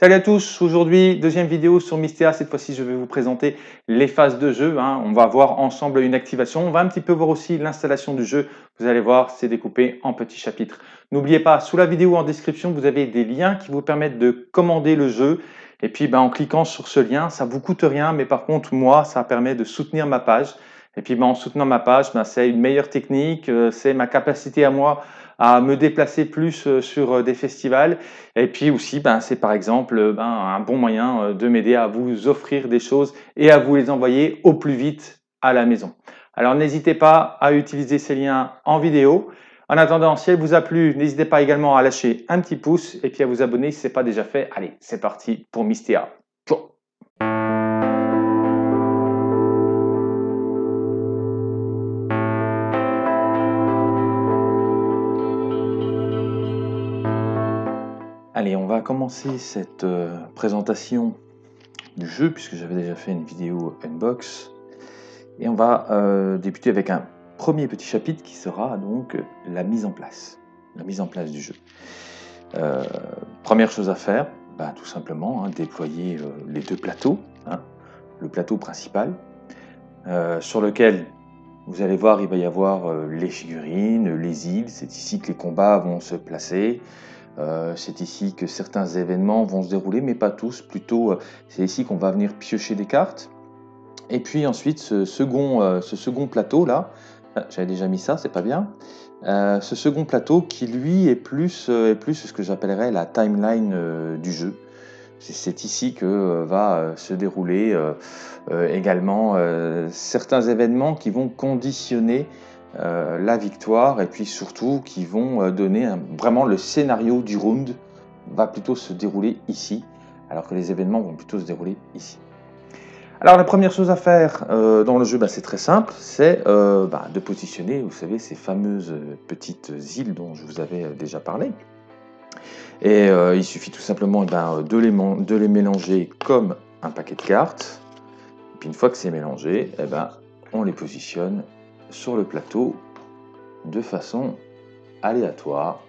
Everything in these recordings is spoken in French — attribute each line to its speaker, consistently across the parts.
Speaker 1: Salut à tous, aujourd'hui deuxième vidéo sur Mystea, cette fois-ci je vais vous présenter les phases de jeu, hein. on va voir ensemble une activation, on va un petit peu voir aussi l'installation du jeu, vous allez voir c'est découpé en petits chapitres. N'oubliez pas, sous la vidéo en description vous avez des liens qui vous permettent de commander le jeu, et puis ben, en cliquant sur ce lien, ça vous coûte rien, mais par contre moi ça permet de soutenir ma page, et puis ben, en soutenant ma page, ben, c'est une meilleure technique, euh, c'est ma capacité à moi à me déplacer plus euh, sur euh, des festivals. Et puis aussi, ben, c'est par exemple ben, un bon moyen euh, de m'aider à vous offrir des choses et à vous les envoyer au plus vite à la maison. Alors n'hésitez pas à utiliser ces liens en vidéo. En attendant, si elle vous a plu, n'hésitez pas également à lâcher un petit pouce et puis à vous abonner si ce n'est pas déjà fait. Allez, c'est parti pour Mystea. Allez, on va commencer cette euh, présentation du jeu, puisque j'avais déjà fait une vidéo unbox. Et on va euh, débuter avec un premier petit chapitre qui sera donc la mise en place. La mise en place du jeu. Euh, première chose à faire, bah, tout simplement, hein, déployer les deux plateaux. Hein. le plateau principal, sur lequel vous allez voir, il va y avoir les figurines, les îles. C'est ici que les combats vont se placer. Euh, c'est ici que certains événements vont se dérouler, mais pas tous. Plutôt, euh, c'est ici qu'on va venir piocher des cartes. Et puis ensuite, ce second, euh, ce second plateau là, ah, j'avais déjà mis ça, c'est pas bien. ce second plateau qui lui est plus, est plus ce que j'appellerais la timeline du jeu. C'est ici que va se dérouler également certains événements qui vont conditionner euh, la victoire et puis surtout qui vont euh, donner vraiment le scénario du round va plutôt se dérouler ici alors que les événements vont plutôt se dérouler ici. Alors la première chose à faire euh, dans le jeu, bah, c'est très simple, c'est bah, de positionner, vous savez, ces fameuses petites îles dont je vous avais déjà parlé. Et il suffit tout simplement eh ben, de, les mélanger comme un paquet de cartes. Et puis une fois que c'est mélangé, eh ben, on les positionne sur le plateau de façon aléatoire.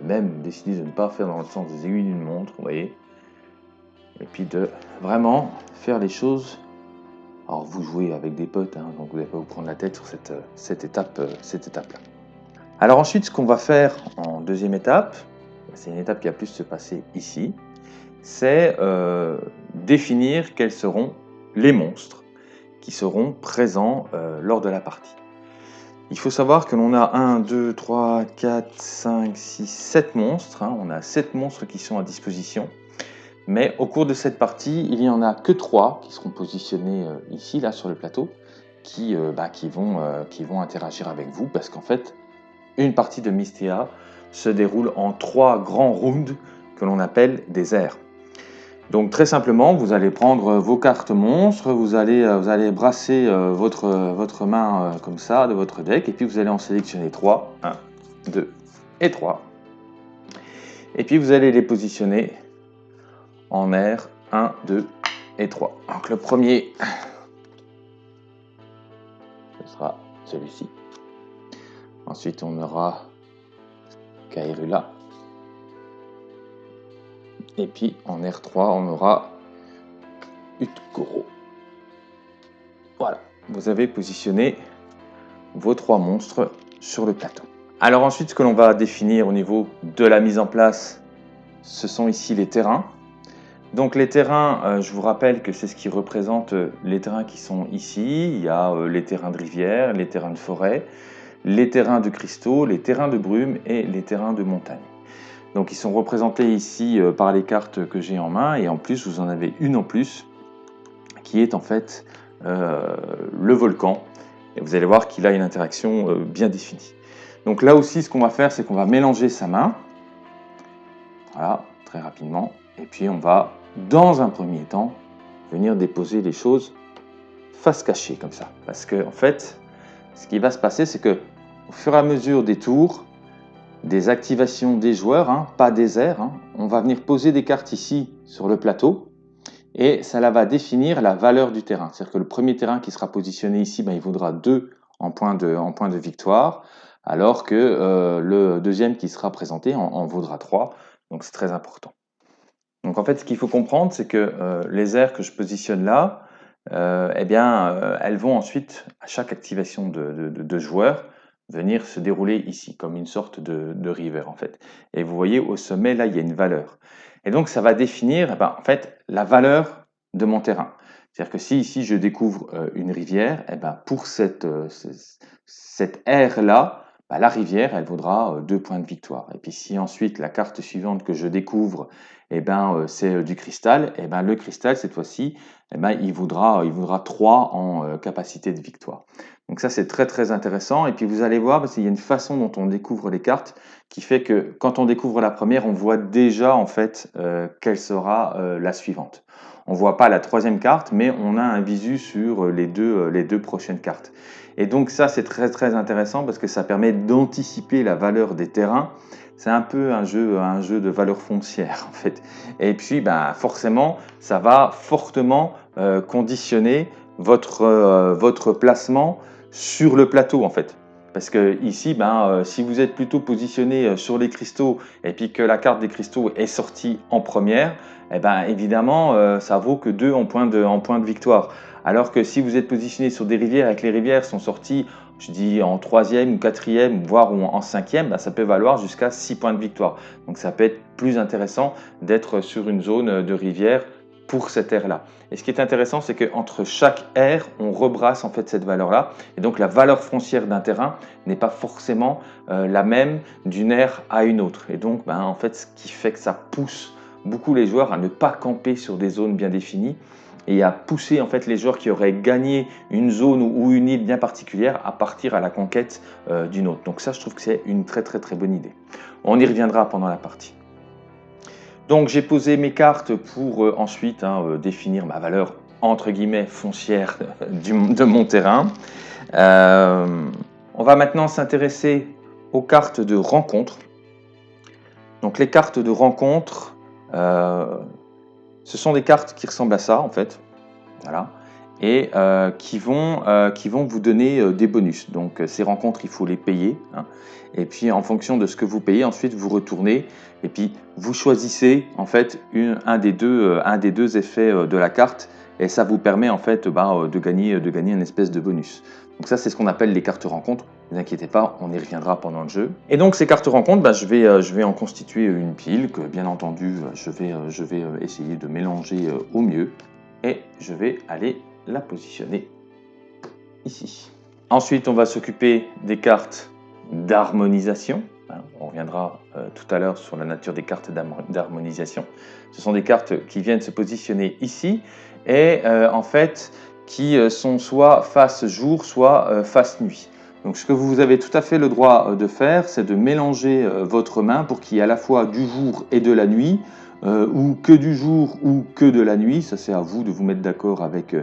Speaker 1: Même décider de ne pas faire dans le sens des aiguilles d'une montre, vous voyez. Et puis de vraiment faire les choses. Alors vous jouez avec des potes, hein, donc vous n'allez pas vous prendre la tête sur cette, cette étape, cette étape-là. Alors ensuite, ce qu'on va faire en deuxième étape, c'est une étape qui a plus se passer ici, c'est euh, définir quels seront les monstres qui seront présents euh, lors de la partie. Il faut savoir que l'on a 1, 2, 3, 4, 5, 6, 7 monstres. Hein. On a 7 monstres qui sont à disposition. Mais au cours de cette partie, il n'y en a que 3 qui seront positionnés euh, ici, là, sur le plateau, qui, euh, bah, vont, qui vont interagir avec vous. Parce qu'en fait, une partie de Mystea se déroule en 3 grands rounds que l'on appelle des airs. Donc très simplement, vous allez prendre vos cartes monstres, vous allez, euh, brasser euh, votre, votre main euh, comme ça de votre deck, et puis vous allez en sélectionner 3, 1, 2 et 3. Et puis vous allez les positionner en air 1, 2 et 3. Donc le premier, ce sera celui-ci. Ensuite on aura Kairula. Et puis en R3, on aura Utkoro. Voilà, vous avez positionné vos trois monstres sur le plateau. Alors ensuite, ce que l'on va définir au niveau de la mise en place, ce sont ici les terrains. Donc les terrains, euh, je vous rappelle que c'est ce qui représente euh, les terrains qui sont ici. Il y a euh, les terrains de rivière, les terrains de forêt, les terrains de cristaux, les terrains de brume et les terrains de montagne. Donc ils sont représentés ici euh, par les cartes que j'ai en main. Et en plus vous en avez une en plus qui est en fait euh, le volcan. Et vous allez voir qu'il a une interaction euh, bien définie. Donc là aussi ce qu'on va faire c'est qu'on va mélanger sa main, voilà très rapidement. Et puis on va dans un premier temps venir déposer les choses face cachée comme ça. Parce que en fait ce qui va se passer c'est que au fur et à mesure des tours des activations des joueurs, hein, pas des airs. Hein. On va venir poser des cartes ici sur le plateau et ça va définir la valeur du terrain. C'est-à-dire que le premier terrain qui sera positionné ici, ben, il vaudra 2 en point de, victoire, alors que euh, le deuxième qui sera présenté en, vaudra 3. Donc c'est très important. Donc en fait, ce qu'il faut comprendre, c'est que euh, les aires que je positionne là, euh, eh bien, elles vont ensuite, à chaque activation de, de, venir se dérouler ici, comme une sorte de, de, river en fait. Et vous voyez, au sommet, là, il y a une valeur. Et donc, ça va définir, eh ben, en fait, la valeur de mon terrain. C'est-à-dire que si ici, je découvre une rivière, eh ben, pour cette, cette aire-là, bah, la rivière, elle vaudra deux points de victoire. Et puis si ensuite la carte suivante que je découvre, eh ben, c'est du cristal, eh ben, le cristal, cette fois-ci, eh ben, il, vaudra, il vaudra 3 en capacité de victoire. Donc ça, c'est très très intéressant. Et puis vous allez voir, parce qu'il y a une façon dont on découvre les cartes qui fait que quand on découvre la première, on voit déjà en fait quelle sera la suivante. On voit pas la troisième carte, mais on a un visu sur les deux, les deux prochaines cartes. Et donc ça, c'est très très intéressant parce que ça permet d'anticiper la valeur des terrains. C'est un peu un jeu, un jeu de valeur foncière en fait. Et puis, ben, forcément, ça va fortement euh, conditionner votre, euh, votre placement sur le plateau en fait. Parce que ici, ben, euh, si vous êtes plutôt positionné sur les cristaux et puis que la carte des cristaux est sortie en première, eh ben, évidemment, ça vaut que 2 en point de, victoire. Alors que si vous êtes positionné sur des rivières et que les rivières sont sorties, je dis en troisième ou quatrième, voire en cinquième, bah, ça peut valoir jusqu'à 6 points de victoire. Donc ça peut être plus intéressant d'être sur une zone de rivière pour cette aire-là. Et ce qui est intéressant, c'est qu'entre chaque aire, on rebrasse en fait cette valeur-là. Et donc la valeur foncière d'un terrain n'est pas forcément euh, la même d'une aire à une autre. Et donc, ben, en fait, ce qui fait que ça pousse beaucoup les joueurs à ne pas camper sur des zones bien définies et à pousser en fait les joueurs qui auraient gagné une zone ou une île bien particulière à partir à la conquête euh, d'une autre. Donc ça, je trouve que c'est une très très très bonne idée. On y reviendra pendant la partie. Donc j'ai posé mes cartes pour euh, ensuite hein, euh, définir ma valeur entre guillemets foncière de mon terrain. on va maintenant s'intéresser aux cartes de rencontre. Donc les cartes de rencontre, ce sont des cartes qui ressemblent à ça, en fait. Voilà. Et euh, qui, vont, euh, vous donner euh, des bonus. Donc, ces rencontres, il faut les payer. Hein. Et puis, en fonction de ce que vous payez, ensuite, vous retournez. Et puis, vous choisissez, en fait, une, un, des deux, effets de la carte. Et ça vous permet, en fait, bah, de, gagner, de une espèce de bonus. Donc ça, c'est ce qu'on appelle les cartes rencontres. Ne vous inquiétez pas, on y reviendra pendant le jeu. Et donc ces cartes rencontres, bah, je, vais, euh, en constituer une pile que bien entendu, euh, euh, je vais essayer de mélanger au mieux. Et je vais aller la positionner ici. Ensuite, on va s'occuper des cartes d'harmonisation. On reviendra tout à l'heure sur la nature des cartes d'harmonisation. Ce sont des cartes qui viennent se positionner ici. Et en fait, qui euh, sont soit face jour, soit euh, face nuit. Donc ce que vous avez tout à fait le droit euh, de faire, c'est de mélanger votre main pour qu'il y ait à la fois du jour et de la nuit, ou que du jour ou que de la nuit. Ça c'est à vous de vous mettre d'accord avec,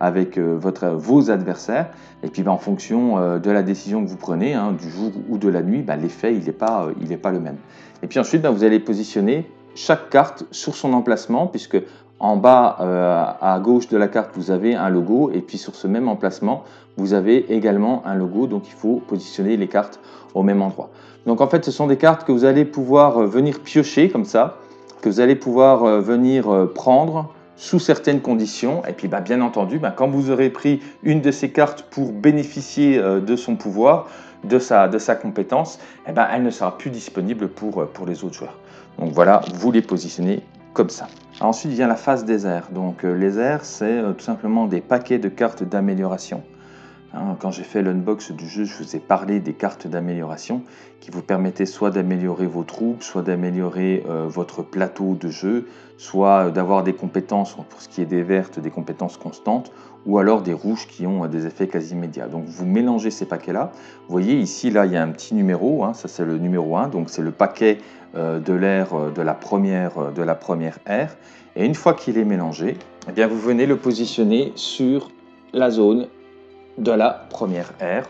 Speaker 1: avec votre, vos adversaires. Et puis ben, en fonction de la décision que vous prenez, hein, du jour ou de la nuit, ben, l'effet il n'est pas, il pas le même. Et puis ensuite, ben, vous allez positionner chaque carte sur son emplacement, puisque en bas euh, à gauche de la carte, vous avez un logo et puis sur ce même emplacement, vous avez également un logo. Donc il faut positionner les cartes au même endroit. Donc en fait, ce sont des cartes que vous allez pouvoir euh, venir piocher comme ça, que vous allez pouvoir euh, venir prendre sous certaines conditions. Et puis bah, bien entendu, bah, quand vous aurez pris une de ces cartes pour bénéficier de son pouvoir, de sa, de sa compétence, eh ben, elle ne sera plus disponible pour, pour les autres joueurs. Donc voilà, vous les positionnez comme ça. Ensuite vient la phase des airs. Donc euh, les airs, c'est euh, tout simplement des paquets de cartes d'amélioration. Hein, quand j'ai fait l'unbox du jeu, je vous ai parlé des cartes d'amélioration qui vous permettaient soit d'améliorer vos troupes, soit d'améliorer euh, votre plateau de jeu, soit d'avoir des compétences, pour ce qui est des vertes, des compétences constantes, ou alors des rouges qui ont des effets quasi immédiats. Donc vous mélangez ces paquets-là. Vous voyez ici, là, il y a un petit numéro, hein, ça c'est le numéro 1, donc c'est le paquet euh, de l'air euh, de la première euh, de la première aire. Et une fois qu'il est mélangé, eh bien vous venez le positionner sur la zone de la première aire.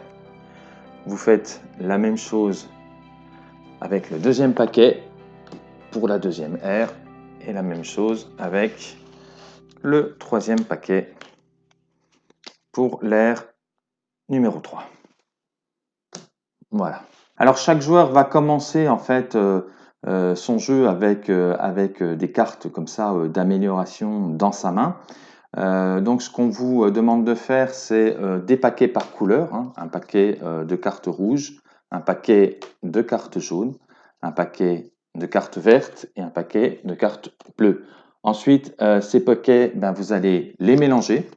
Speaker 1: Vous faites la même chose avec le deuxième paquet pour la deuxième aire et la même chose avec le troisième paquet pour l'air numéro 3. Voilà. Alors chaque joueur va commencer en fait son jeu avec, avec des cartes comme ça d'amélioration dans sa main. Donc ce qu'on vous demande de faire, c'est des paquets par couleur, hein. un paquet de cartes rouges, un paquet de cartes jaunes, un paquet de cartes vertes et un paquet de cartes bleues. Ensuite, ces paquets, ben, vous allez les mélanger.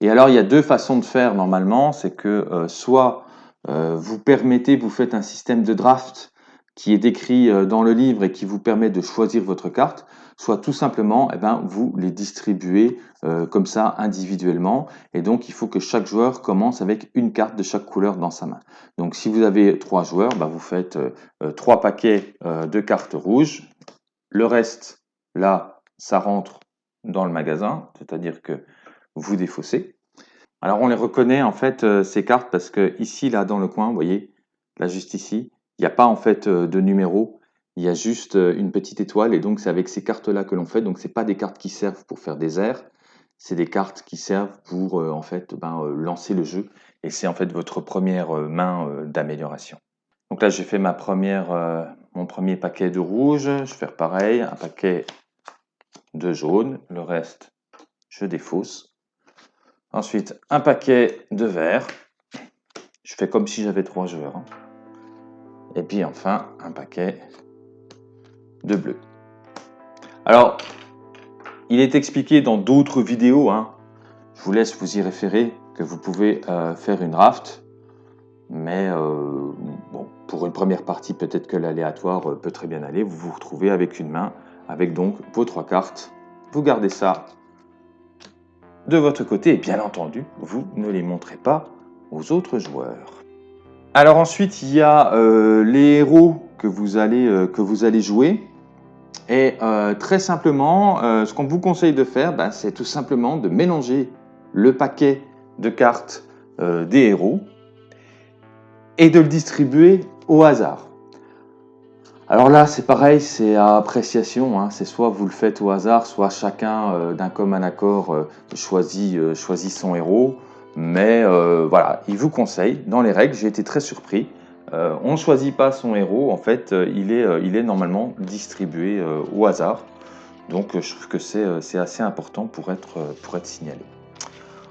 Speaker 1: Et alors, il y a deux façons de faire normalement. C'est que soit vous permettez, vous faites un système de draft qui est décrit euh, dans le livre et qui vous permet de choisir votre carte, soit tout simplement, eh ben, vous les distribuez euh, comme ça individuellement. Et donc, il faut que chaque joueur commence avec une carte de chaque couleur dans sa main. Donc, si vous avez trois joueurs, ben, vous faites euh, trois paquets de cartes rouges. Le reste, là, ça rentre dans le magasin, c'est-à-dire que vous défaussez. Alors, on les reconnaît en fait ces cartes parce que ici, là, dans le coin, vous voyez, là juste ici, il n'y a pas en fait euh, de numéro, il y a juste euh, une petite étoile et donc c'est avec ces cartes-là que l'on fait. Donc c'est pas des cartes qui servent pour faire des airs, c'est des cartes qui servent pour euh, en fait ben, lancer le jeu et c'est en fait votre première main d'amélioration. Donc là j'ai fait ma première, mon premier paquet de rouge, je vais faire pareil, un paquet de jaune, le reste je défausse. Ensuite un paquet de vert, je fais comme si j'avais trois joueurs. Hein. Et puis enfin, un paquet bleu. Alors, il est expliqué dans d'autres vidéos, hein. je vous laisse vous y référer, que vous pouvez euh, faire une raft. Mais euh, pour une première partie, peut-être que l'aléatoire euh, peut très bien aller. Vous vous retrouvez avec une main, avec donc vos trois cartes. Vous gardez ça de votre côté et bien entendu, vous ne les montrez pas aux autres joueurs. Alors ensuite, il y a les héros que vous allez, que vous allez jouer. Et euh, très simplement, ce qu'on vous conseille de faire, bah, c'est tout simplement de mélanger le paquet de cartes des héros et de le distribuer au hasard. Alors là, c'est pareil, c'est à appréciation. Hein. C'est soit vous le faites au hasard, soit chacun d'un commun accord choisit, choisit son héros. Mais euh, voilà, il vous conseille, dans les règles, j'ai été très surpris. Euh, on ne choisit pas son héros, en fait, euh, il, est, il est normalement distribué au hasard. Donc je trouve que c'est assez important pour être, pour être signalé.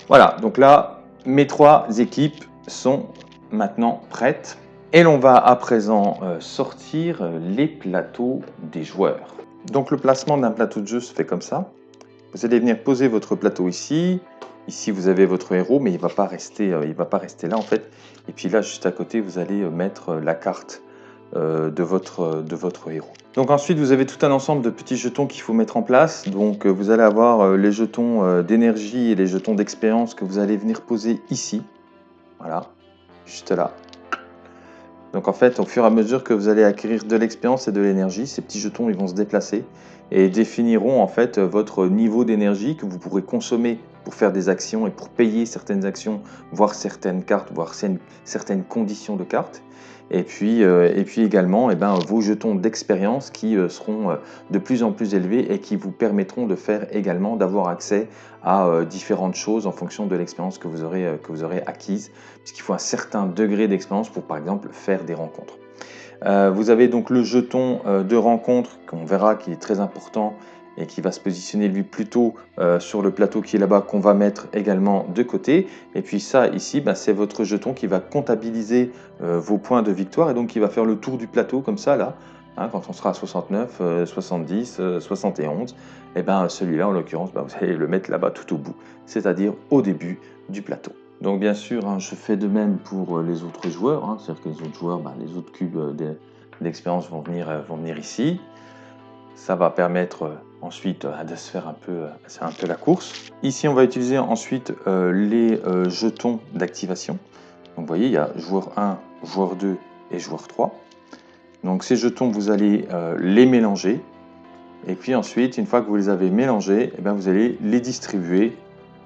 Speaker 1: Voilà, donc là, mes trois équipes sont maintenant prêtes. Et l'on va à présent sortir les plateaux des joueurs. Donc le placement d'un plateau de jeu se fait comme ça. Vous allez venir poser votre plateau ici, Ici, vous avez votre héros, mais il va, pas rester, euh, va pas rester là, en fait. Et puis là, juste à côté, vous allez euh, mettre euh, la carte de, votre, de votre héros. Donc ensuite, vous avez tout un ensemble de petits jetons qu'il faut mettre en place. Donc vous allez avoir les jetons d'énergie et les jetons d'expérience que vous allez venir poser ici. Voilà, juste là. Donc en fait, au fur et à mesure que vous allez acquérir de l'expérience et de l'énergie, ces petits jetons ils vont se déplacer et définiront en fait votre niveau d'énergie que vous pourrez consommer pour faire des actions et pour payer certaines actions, voire certaines cartes, voire certaines conditions de cartes. Et puis, euh, et puis également eh ben, vos jetons d'expérience qui euh, seront euh, de plus en plus élevés et qui vous permettront de faire également d'avoir accès à différentes choses en fonction de l'expérience que, que vous aurez acquise, puisqu'il faut un certain degré d'expérience pour par exemple faire des rencontres. vous avez donc le jeton de rencontre qu'on verra qui est très important et qui va se positionner lui plutôt euh, sur le plateau qui est là-bas qu'on va mettre également de côté. Et puis ça ici, bah, c'est votre jeton qui va comptabiliser euh, vos points de victoire et donc qui va faire le tour du plateau comme ça là. Hein, quand on sera à 69, 70, 71, et ben celui-là en l'occurrence, bah, vous allez le mettre là-bas tout au bout, c'est-à-dire au début du plateau. Donc bien sûr, hein, je fais de même pour euh, les autres joueurs, hein, c'est-à-dire que les autres joueurs, bah, les autres cubes d'expérience vont, venir, vont venir ici. Ça va permettre ensuite euh, de se faire un peu, euh, c'est un peu la course. Ici, on va utiliser ensuite euh, les jetons d'activation. Donc vous voyez, il y a joueur 1, joueur 2 et joueur 3. Donc ces jetons, vous allez les mélanger. Et puis ensuite, une fois que vous les avez mélangés, eh bien, vous allez les distribuer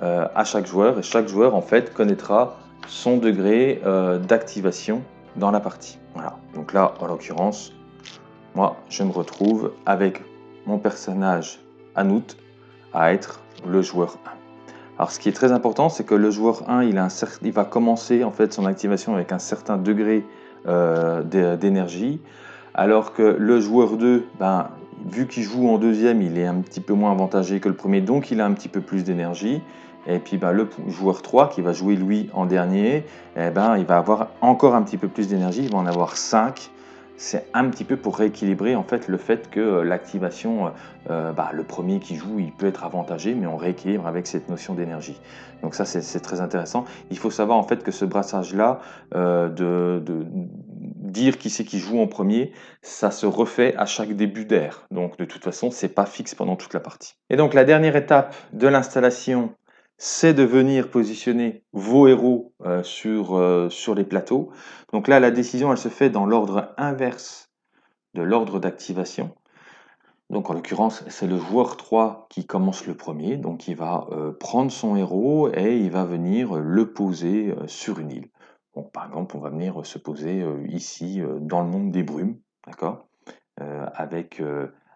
Speaker 1: à chaque joueur. Et chaque joueur, en fait, connaîtra son degré d'activation dans la partie. Voilà. Donc là, en l'occurrence, moi, je me retrouve avec mon personnage Anout à être le joueur 1. Alors ce qui est très important, c'est que le joueur 1, il, un va commencer en fait son activation avec un certain degré euh, d'énergie. alors que le joueur 2, ben, vu qu'il joue en deuxième, il est un petit peu moins avantagé que le premier, donc il a un petit peu plus d'énergie. Et puis ben, le joueur 3 qui va jouer lui en dernier, eh ben, il va avoir encore un petit peu plus d'énergie, il va en avoir 5 c'est un petit peu pour rééquilibrer en fait le fait que euh, l'activation, euh, euh, bah, le premier qui joue, il peut être avantagé, mais on rééquilibre avec cette notion d'énergie. Donc ça, c'est très intéressant. Il faut savoir en fait que ce brassage-là, de, dire qui c'est qui joue en premier, ça se refait à chaque début d'air. Donc de toute façon, c'est pas fixe pendant toute la partie. Et donc la dernière étape de l'installation c'est de venir positionner vos héros euh, sur, euh, sur les plateaux. Donc là, la décision, elle se fait dans l'ordre inverse de l'ordre d'activation. Donc en l'occurrence, c'est le joueur 3 qui commence le premier, donc il va euh, prendre son héros et il va venir le poser sur une île. Donc par exemple, on va venir se poser ici dans le monde des brumes, d'accord? Avec,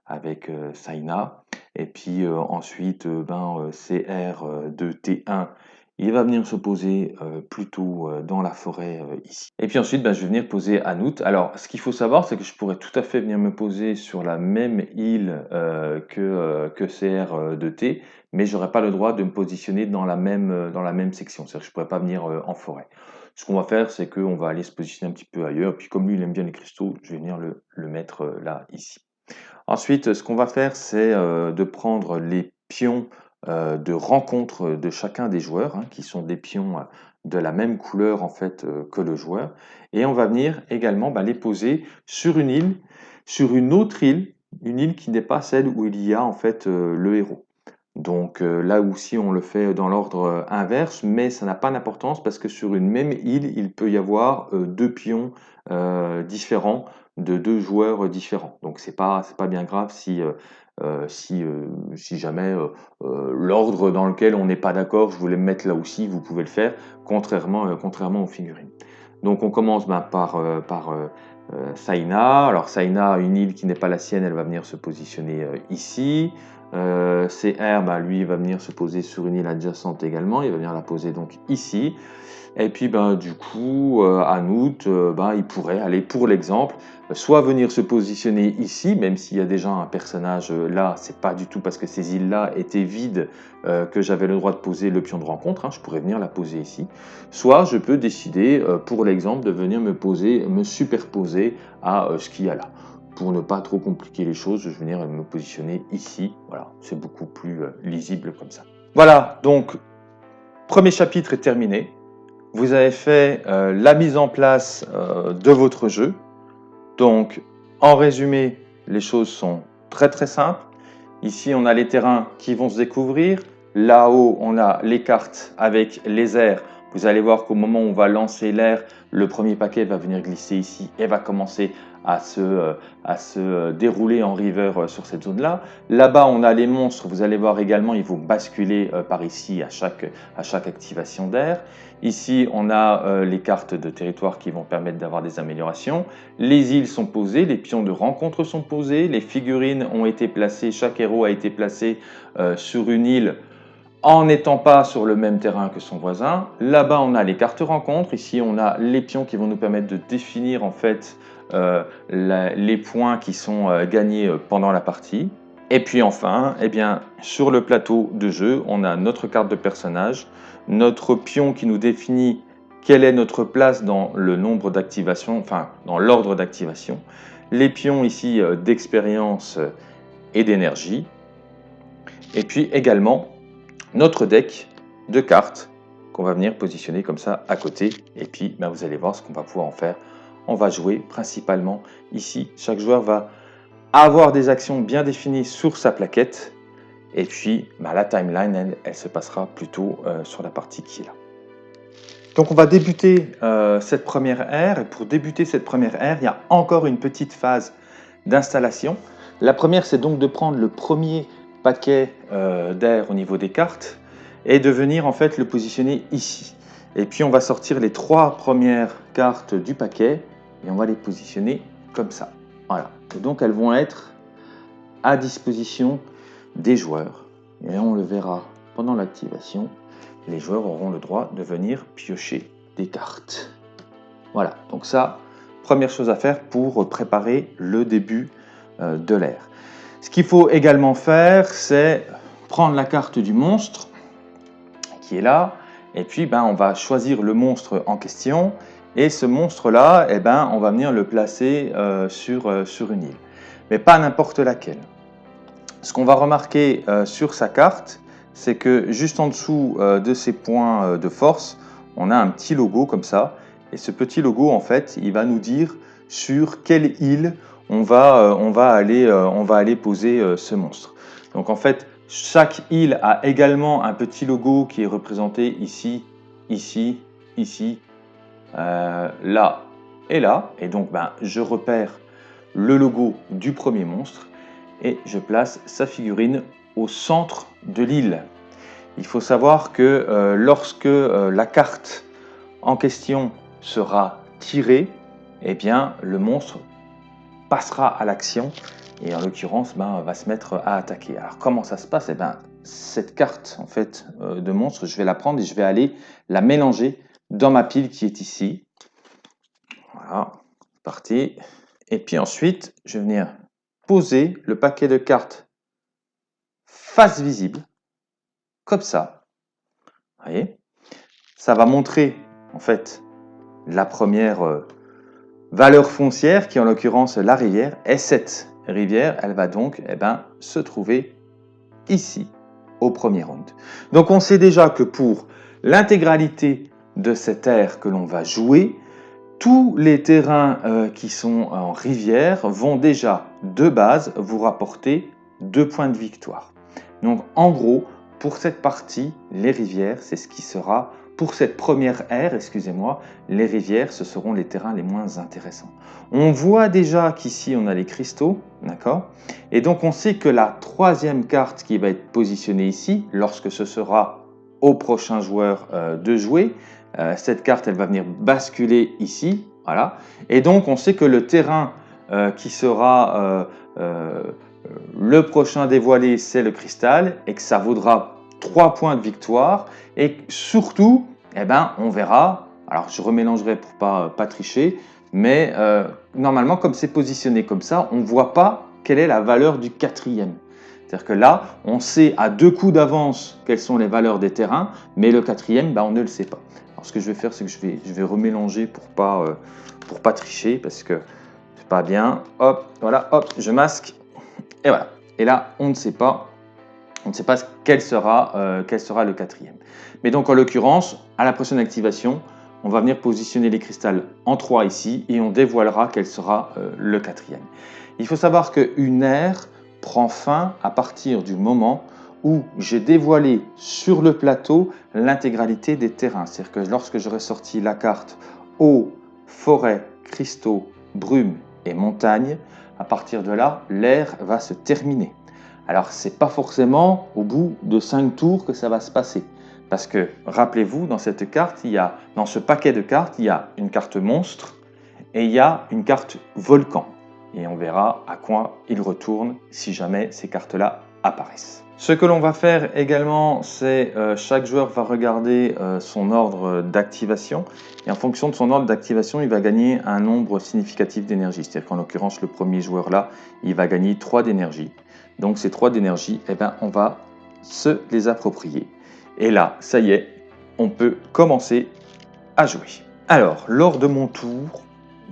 Speaker 1: avec Saina. Et puis euh, ensuite, euh, ben, euh, CR de T1, il va venir se poser plutôt dans la forêt ici. Et puis ensuite, ben, je vais venir poser Anout. Alors, ce qu'il faut savoir, c'est que je pourrais tout à fait venir me poser sur la même île que, que CR de T, mais j'aurais pas le droit de me positionner dans la même, dans la même section. C'est-à-dire que je pourrais pas venir en forêt. Ce qu'on va faire, c'est qu'on va aller se positionner un petit peu ailleurs. Puis comme lui, il aime bien les cristaux, je vais venir le, le mettre là, ici. Ensuite, ce qu'on va faire, c'est euh, de prendre les pions euh, de rencontre de chacun des joueurs, hein, qui sont des pions euh, de la même couleur en fait que le joueur, et on va venir également bah, les poser sur une île, sur une autre île, une île qui n'est pas celle où il y a en fait le héros. Donc là aussi on le fait dans l'ordre inverse, mais ça n'a pas d'importance parce que sur une même île, il peut y avoir deux pions différents de deux joueurs différents. Donc c'est pas pas bien grave si euh, euh, euh, jamais l'ordre dans lequel on n'est pas d'accord, je voulais me mettre là aussi, vous pouvez le faire, contrairement aux figurines. Donc on commence ben, par par Saina. Alors Saina, une île qui n'est pas la sienne, elle va venir se positionner ici. CR, ben, lui, va venir se poser sur une île adjacente également. Il va venir la poser donc ici. Et puis ben, du coup, euh, à août, euh, ben, il pourrait aller pour l'exemple, soit venir se positionner ici, même s'il y a déjà un personnage euh, là, c'est pas du tout parce que ces îles-là étaient vides que j'avais le droit de poser le pion de rencontre, hein, je pourrais venir la poser ici. Soit je peux décider, pour l'exemple, de venir me poser, me superposer à ce qu'il y a là. Pour ne pas trop compliquer les choses, je vais venir me positionner ici. Voilà, c'est beaucoup plus lisible comme ça. Voilà, donc premier chapitre est terminé vous avez fait euh, la mise en place euh, de votre jeu. Donc, en résumé, les choses sont très très simples. Ici, on a les terrains qui vont se découvrir. Là-haut, on a les cartes avec les airs. Vous allez voir qu'au moment où on va lancer l'air, le premier paquet va venir glisser ici et va commencer à se, euh, à se dérouler en river sur cette zone-là. Là-bas, on a les monstres. Vous allez voir également, ils vont basculer par ici à chaque, à chaque activation d'air. Ici, on a les cartes de territoire qui vont permettre d'avoir des améliorations. Les îles sont posées, les pions de rencontre sont posés, les figurines ont été placées, chaque héros a été placé sur une île en n'étant pas sur le même terrain que son voisin. Là-bas, on a les cartes rencontres. Ici, on a les pions qui vont nous permettre de définir en fait euh, les points qui sont euh, gagnés euh, pendant la partie. Et puis enfin, eh bien, sur le plateau de jeu, on a notre carte de personnage, notre pion qui nous définit quelle est notre place dans le nombre d'activation, enfin dans l'ordre d'activation, les pions ici d'expérience et d'énergie, et puis également notre deck de cartes qu'on va venir positionner comme ça à côté, et puis ben, vous allez voir ce qu'on va pouvoir en faire on va jouer principalement ici. Chaque joueur va avoir des actions bien définies sur sa plaquette. Et puis, bah, la timeline, elle, se passera plutôt euh, sur la partie qui est là. Donc, on va débuter euh, cette première ère. Et pour débuter cette première ère, il y a encore une petite phase d'installation. La première, c'est donc de prendre le premier paquet euh, d'air au niveau des cartes et de venir en fait le positionner ici. Et puis on va sortir les trois premières cartes du paquet et on va les positionner comme ça. Voilà. donc elles vont être à disposition des joueurs. Et on le verra pendant l'activation. Les joueurs auront le droit de venir piocher des cartes. Voilà, donc ça, première chose à faire pour préparer le début euh, de l'ère. Ce qu'il faut également faire, c'est prendre la carte du monstre qui est là, et puis ben, on va choisir le monstre en question, et ce monstre-là, eh ben, on va venir le placer euh, sur, euh, sur une île, mais pas n'importe laquelle. Ce qu'on va remarquer sur sa carte, c'est que juste en dessous de ces points de force, on a un petit logo comme ça, et ce petit logo, en fait, il va nous dire sur quelle île on va, euh, aller, euh, poser euh, ce monstre. Donc en fait, chaque île a également un petit logo qui est représenté ici, ici, ici, là et là. Et donc ben, je repère le logo du premier monstre et je place sa figurine au centre de l'île. Il faut savoir que lorsque la carte en question sera tirée, eh bien le monstre passera à l'action et en l'occurrence ben, va se mettre à attaquer. Alors comment ça se passe? Eh ben, Cette carte en fait euh, de monstre, je vais la prendre et je vais aller la mélanger dans ma pile qui est ici. Voilà, parti. Et puis ensuite, je vais venir poser le paquet de cartes face visible, comme ça. Vous voyez? Ça va montrer en fait la première euh, valeur foncière, qui en l'occurrence la rivière, et cette rivière, elle va donc eh ben, se trouver ici, au premier round. Donc on sait déjà que pour l'intégralité de cette aire que l'on va jouer, tous les terrains euh, qui sont en rivière vont déjà, de base, vous rapporter deux points de victoire. Donc en gros, pour cette partie, les rivières, c'est ce qui sera pour cette première ère, excusez-moi, les rivières, ce seront les terrains les moins intéressants. On voit déjà qu'ici, on a les cristaux, d'accord? Et donc, on sait que la troisième carte qui va être positionnée ici, lorsque ce sera au prochain joueur euh, de jouer, euh, cette carte, elle va venir basculer ici, voilà. Et donc, on sait que le terrain euh, qui sera le prochain dévoilé, c'est le cristal, et que ça vaudra 3 points de victoire et surtout, eh ben, on verra, alors je remélangerai pour pas, pas tricher, mais euh, normalement comme c'est positionné comme ça, on ne voit pas quelle est la valeur du quatrième. C'est-à-dire que là, on sait à deux coups d'avance quelles sont les valeurs des terrains, mais le quatrième, ben, on ne le sait pas. Ce que je vais faire, c'est que je vais, remélanger pour pas, euh, pour pas tricher, parce que c'est pas bien. Hop, voilà, hop, je masque, et voilà. Et là, on ne sait pas on ne sait pas quel sera, euh, sera le quatrième. Mais donc en l'occurrence, à la prochaine activation, on va venir positionner les cristals en 3 ici et on dévoilera quel sera euh, le quatrième. Il faut savoir qu'une ère prend fin à partir du moment où j'ai dévoilé sur le plateau l'intégralité des terrains. C'est-à-dire que lorsque j'aurai sorti la carte eau, forêt, cristaux, brume et montagne, à partir de là, l'ère va se terminer. Alors, c'est pas forcément au bout de 5 tours que ça va se passer. Parce que, rappelez-vous, dans cette carte, il y a, dans ce paquet de cartes, il y a une carte monstre et il y a une carte volcan. Et on verra à quoi il retourne si jamais ces cartes-là Ce que l'on va faire également, c'est euh, chaque joueur va regarder euh, son ordre d'activation et en fonction de son ordre d'activation, il va gagner un nombre significatif d'énergie. C'est-à-dire qu'en l'occurrence, le premier joueur là, il va gagner 3 d'énergie. Donc ces trois d'énergie, eh ben, on va se les approprier. Et là, ça y est, on peut commencer à jouer. Alors, lors de mon tour,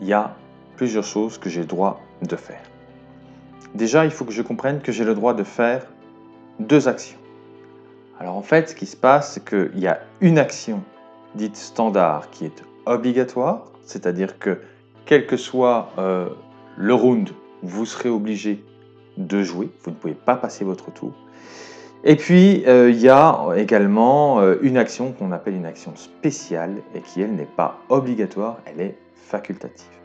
Speaker 1: il y a plusieurs choses que j'ai le droit de faire. Déjà, il faut que je comprenne que j'ai le droit de faire deux actions. Alors en fait, ce qui se passe, c'est qu'il y a une action dite standard qui est obligatoire, c'est-à-dire que quel que soit euh, le round, vous serez obligé de jouer. Vous ne pouvez pas passer votre tour. Et puis, euh, il y a également euh, une action qu'on appelle une action spéciale et qui, elle, n'est pas obligatoire, elle est facultative.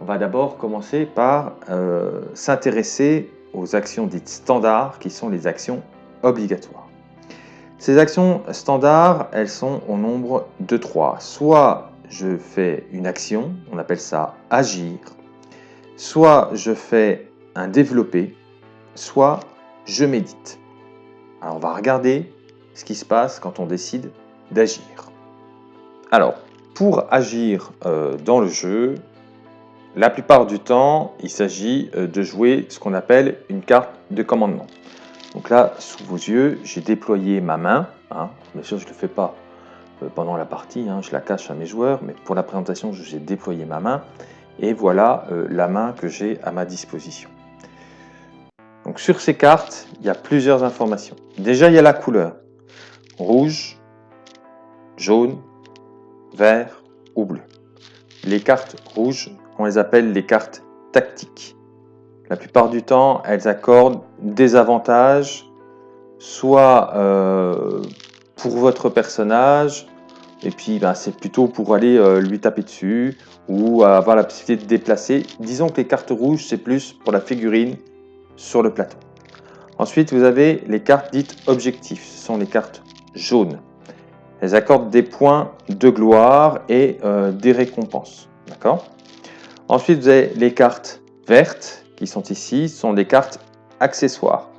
Speaker 1: On va d'abord commencer par euh, s'intéresser aux actions dites standards, qui sont les actions obligatoires. Ces actions standards, elles sont au nombre de trois. Soit je fais une action, on appelle ça agir, soit je fais un développé, soit je médite. Alors on va regarder ce qui se passe quand on décide d'agir. Alors, pour agir euh, dans le jeu, la plupart du temps, il s'agit euh, de jouer ce qu'on appelle une carte de commandement. Donc là, sous vos yeux, j'ai déployé ma main. Hein. Bien sûr, je ne le fais pas euh, pendant la partie, hein. je la cache à mes joueurs, mais pour la présentation, j'ai déployé ma main. Et voilà euh, la main que j'ai à ma disposition. Donc sur ces cartes, il y a plusieurs informations. Déjà, il y a la couleur. Rouge, jaune, vert ou bleu. Les cartes rouges, on les appelle les cartes tactiques. La plupart du temps, elles accordent des avantages, soit euh, pour votre personnage, et puis ben, c'est plutôt pour aller euh, lui taper dessus, ou avoir la possibilité de déplacer. Disons que les cartes rouges, c'est plus pour la figurine sur le plateau. Ensuite, vous avez les cartes dites objectifs. Ce sont les cartes jaunes. Elles accordent des points de gloire et euh, des récompenses. D'accord? Ensuite, vous avez les cartes vertes qui sont ici. Sont des cartes accessoires.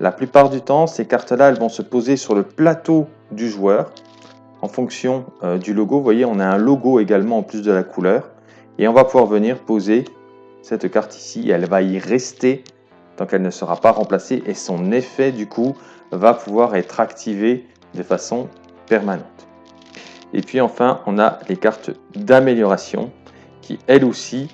Speaker 1: La plupart du temps, ces cartes-là, elles vont se poser sur le plateau du joueur en fonction euh, du logo. Vous voyez, on a un logo également en plus de la couleur. Et on va pouvoir venir poser cette carte ici. Elle va y rester tant qu'elle ne sera pas remplacée. Et son effet, du coup, va pouvoir être activé de façon permanente. Et puis enfin, on a les cartes d'amélioration elles aussi,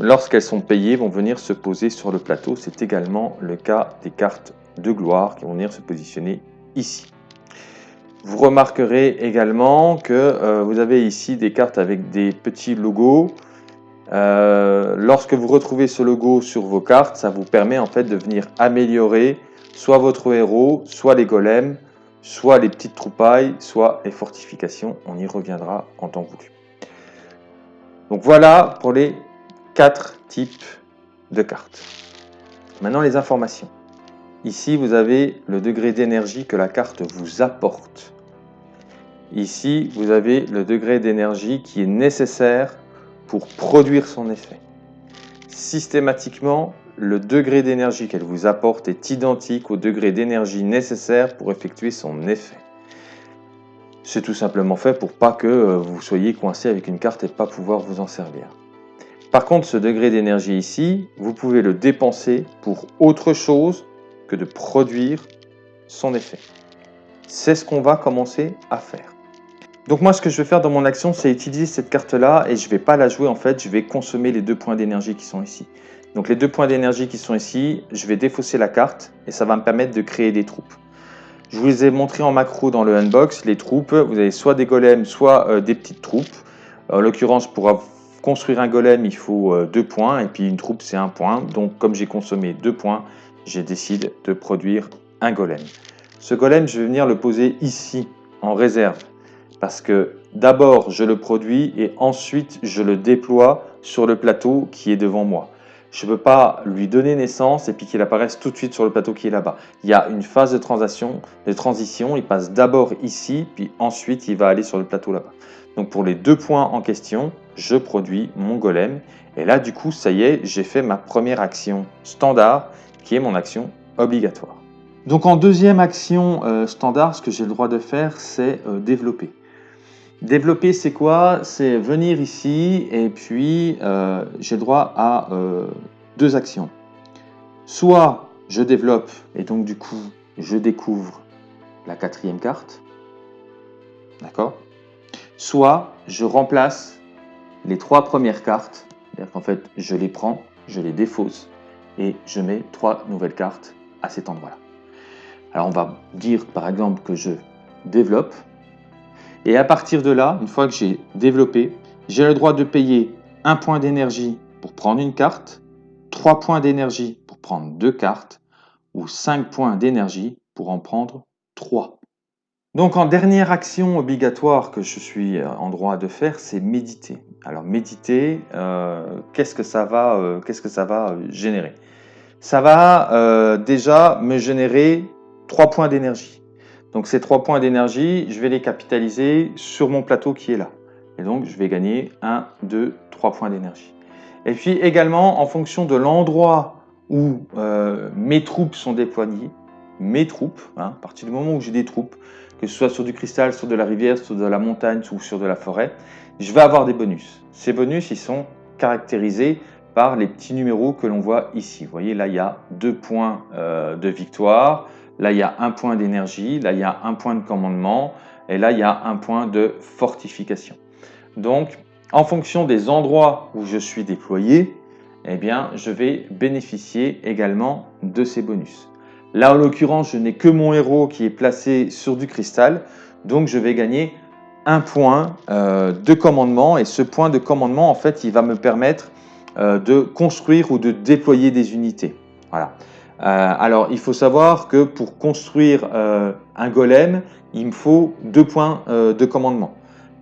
Speaker 1: lorsqu'elles sont payées, vont venir se poser sur le plateau. C'est également le cas des cartes de gloire qui vont venir se positionner ici. Vous remarquerez également que euh, vous avez ici des cartes avec des petits logos. Euh, lorsque vous retrouvez ce logo sur vos cartes, ça vous permet en fait de venir améliorer soit votre héros, soit les golems, soit les petites troupailles, soit les fortifications. On y reviendra en temps voulu. Donc voilà pour les quatre types de cartes. Maintenant les informations. Ici, vous avez le degré d'énergie que la carte vous apporte. Ici, vous avez le degré d'énergie qui est nécessaire pour produire son effet. Systématiquement, le degré d'énergie qu'elle vous apporte est identique au degré d'énergie nécessaire pour effectuer son effet. C'est tout simplement fait pour pas que euh, vous soyez coincé avec une carte et pas pouvoir vous en servir. Par contre, ce degré d'énergie ici, vous pouvez le dépenser pour autre chose que de produire son effet. C'est ce qu'on va commencer à faire. Donc moi, ce que je vais faire dans mon action, c'est utiliser cette carte-là et je ne vais pas la jouer en fait, je vais consommer les deux points d'énergie qui sont ici. Donc les deux points d'énergie qui sont ici, je vais défausser la carte et ça va me permettre de créer des troupes. Je vous ai montré en macro dans le unbox les troupes. Vous avez soit des golems, soit euh, des petites troupes. En l'occurrence, pour construire un golem, il faut euh, deux points et puis une troupe, c'est un point. Donc comme j'ai consommé deux points, j'ai décidé de produire un golem. Ce golem, je vais venir le poser ici en réserve parce que d'abord je le produis et ensuite je le déploie sur le plateau qui est devant moi. Je ne peux pas lui donner naissance et puis qu'il apparaisse tout de suite sur le plateau qui est là-bas. Il y a une phase de transition, il passe d'abord ici, puis ensuite il va aller sur le plateau là-bas. Donc pour les deux points en question, je produis mon golem. Et là, du coup, ça y est, j'ai fait ma première action standard, qui est mon action obligatoire. Donc en deuxième action euh, standard, ce que j'ai le droit de faire, c'est euh, développer. Développer, c'est quoi? C'est venir ici et puis euh, j'ai droit à euh, deux actions. Soit je développe et donc du coup je découvre la quatrième carte. D'accord? Soit je remplace les trois premières cartes. C'est-à-dire qu'en fait je les prends, je les défausse et je mets trois nouvelles cartes à cet endroit-là. Alors on va dire par exemple que je développe et à partir de là, une fois que j'ai développé, j'ai le droit de payer un point d'énergie pour prendre une carte, trois points d'énergie pour prendre deux cartes, ou cinq points d'énergie pour en prendre trois. Donc en dernière action obligatoire que je suis euh, en droit de faire, c'est méditer. Alors méditer, euh, qu'est-ce que ça va, euh, qu'est-ce que ça va générer? Ça va déjà me générer trois points d'énergie. Donc ces trois points d'énergie, je vais les capitaliser sur mon plateau qui est là. Et donc je vais gagner 1, 2, 3 points d'énergie. Et puis également, en fonction de l'endroit où euh, mes troupes sont déployées, mes troupes, hein, à partir du moment où j'ai des troupes, que ce soit sur du cristal, sur de la rivière, sur de la montagne ou sur de la forêt, je vais avoir des bonus. Ces bonus, ils sont caractérisés par les petits numéros que l'on voit ici. Vous voyez, là, il y a deux points euh, de victoire, là, il y a un point d'énergie, là, il y a un point de commandement, et là, il y a un point de fortification. Donc, en fonction des endroits où je suis déployé, eh bien, je vais bénéficier également de ces bonus. Là, en l'occurrence, je n'ai que mon héros qui est placé sur du cristal, donc je vais gagner un point euh, de commandement, et ce point de commandement, en fait, il va me permettre euh, de construire ou de déployer des unités. Voilà. Euh, alors, il faut savoir que pour construire un golem, il me faut deux points de commandement.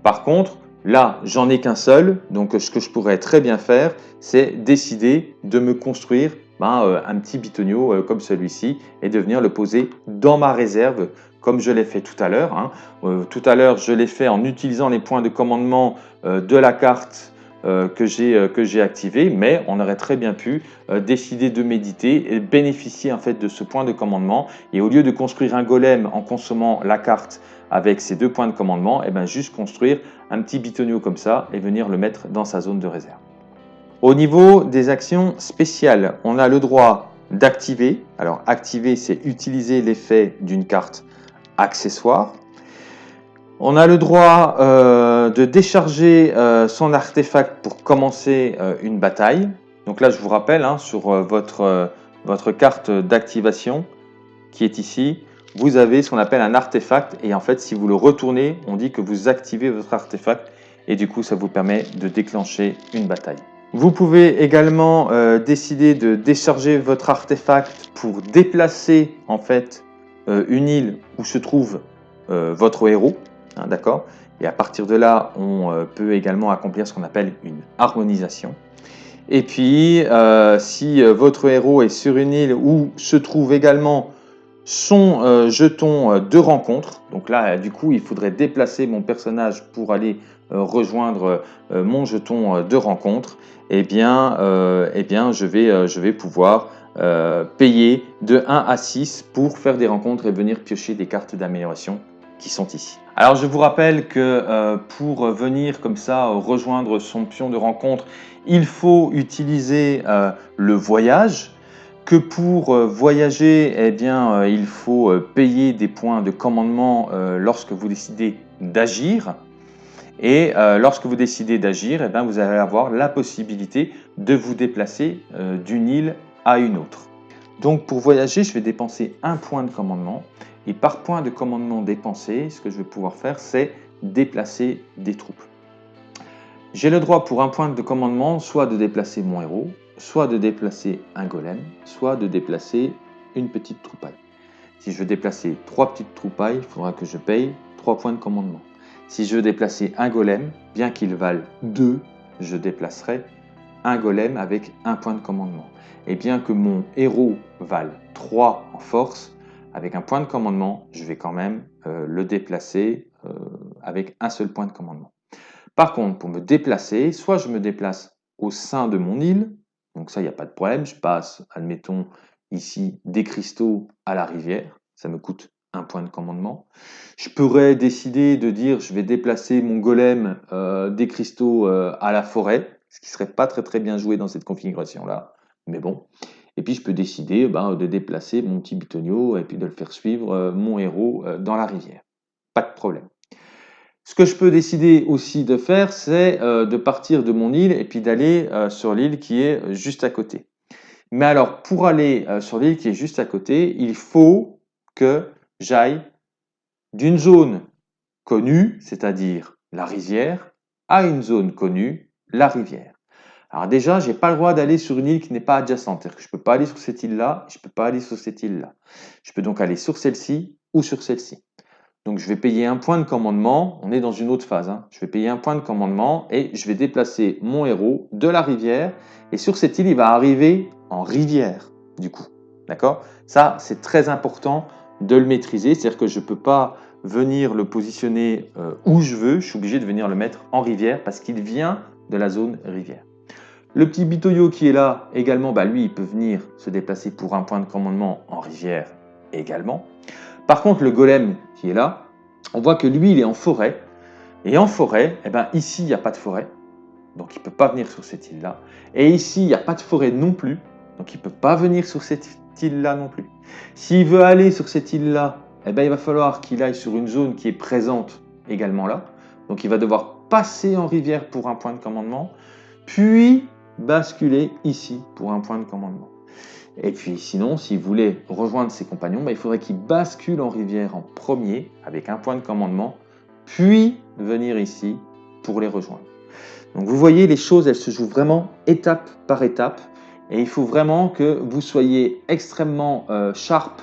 Speaker 1: Par contre, Là, j'en ai qu'un seul, donc ce que je pourrais très bien faire, c'est décider de me construire ben, euh, un petit bitonio euh, comme celui-ci et de venir le poser dans ma réserve comme je l'ai fait tout à l'heure. Hein. Euh, tout à l'heure, je l'ai fait en utilisant les points de commandement de la carte que j'ai activé, mais on aurait très bien pu décider de méditer et bénéficier en fait de ce point de commandement. Et au lieu de construire un golem en consommant la carte avec ces deux points de commandement, et eh bien juste construire un petit bitonio comme ça et venir le mettre dans sa zone de réserve. Au niveau des actions spéciales, on a le droit d'activer. Alors activer, c'est utiliser l'effet d'une carte accessoire. On a le droit euh, de décharger euh, son artefact pour commencer euh, une bataille. Donc là, je vous rappelle, hein, sur votre, carte d'activation qui est ici, vous avez ce qu'on appelle un artefact et en fait si vous le retournez, on dit que vous activez votre artefact et du coup ça vous permet de déclencher une bataille. Vous pouvez également décider de décharger votre artefact pour déplacer en fait une île où se trouve votre héros, hein, d'accord? Et à partir de là, on peut également accomplir ce qu'on appelle une harmonisation. Et puis, si votre héros est sur une île où se trouve également son euh, jeton euh, de rencontre. Donc là, du coup, il faudrait déplacer mon personnage pour aller euh, rejoindre mon jeton de rencontre. Eh bien, eh bien je, vais, je vais pouvoir payer de 1 à 6 pour faire des rencontres et venir piocher des cartes d'amélioration qui sont ici. Alors je vous rappelle que pour venir comme ça rejoindre son pion de rencontre, il faut utiliser le voyage que pour euh, voyager, eh bien, euh, il faut euh, payer des points de commandement lorsque vous décidez d'agir. Et lorsque vous décidez d'agir, eh bien, vous allez avoir la possibilité de vous déplacer d'une île à une autre. Donc pour voyager, je vais dépenser un point de commandement. Et par point de commandement dépensé, ce que je vais pouvoir faire, c'est déplacer des troupes. J'ai le droit pour un point de commandement soit de déplacer mon héros, soit de déplacer un golem, soit de déplacer une petite troupaille. Si je veux déplacer trois petites troupailles, il faudra que je paye trois points de commandement. Si je veux déplacer un golem, bien qu'il vale 2, je déplacerai un golem avec un point de commandement. Et bien que mon héros vale 3 en force, avec un point de commandement, je vais quand même euh, le déplacer euh, avec un seul point de commandement. Par contre, pour me déplacer, soit je me déplace au sein de mon île, donc ça, il n'y a pas de problème. Je passe, admettons, ici des cristaux à la rivière. Ça me coûte un point de commandement. Je pourrais décider de dire je vais déplacer mon golem euh, des cristaux à la forêt, ce qui serait pas très très bien joué dans cette configuration-là. Mais bon. Et puis je peux décider ben, de déplacer mon petit bitonio et puis de le faire suivre euh, mon héros dans la rivière. Pas de problème. Ce que je peux décider aussi de faire, c'est euh, de partir de mon île et puis d'aller euh, sur l'île qui est juste à côté. Mais alors, pour aller euh, sur l'île qui est juste à côté, il faut que j'aille d'une zone connue, c'est-à-dire la rivière, à une zone connue, la rivière. Alors déjà, je n'ai pas le droit d'aller sur une île qui n'est pas adjacente. C'est-à-dire que je ne peux pas aller sur cette île-là, je ne peux pas aller sur cette île-là. Je peux donc aller sur celle-ci ou sur celle-ci. Donc je vais payer un point de commandement, on est dans une autre phase, hein. je vais payer un point de commandement et je vais déplacer mon héros de la rivière et sur cette île il va arriver en rivière du coup. D'accord? Ça c'est très important de le maîtriser, c'est-à-dire que je ne peux pas venir le positionner euh, où je veux, je suis obligé de venir le mettre en rivière parce qu'il vient de la zone rivière. Le petit bitoyo qui est là également, bah lui il peut venir se déplacer pour un point de commandement en rivière également. Par contre, le golem qui est là, on voit que lui, il est en forêt. Et en forêt, eh ben, ici, il n'y a pas de forêt. donc il ne peut pas venir sur cette île-là. Et ici, il n'y a pas de forêt non plus, donc il ne peut pas venir sur cette île-là non plus. S'il veut aller sur cette île-là, eh ben, il va falloir qu'il aille sur une zone qui est présente également là. Donc il va devoir passer en rivière pour un point de commandement, puis basculer ici pour un point de commandement. Et puis sinon, s'il voulait rejoindre ses compagnons, ben, il faudrait qu'il bascule en rivière en premier avec un point de commandement, puis venir ici pour les rejoindre. Donc vous voyez, les choses, elles se jouent vraiment étape par étape. Et il faut vraiment que vous soyez extrêmement euh, sharp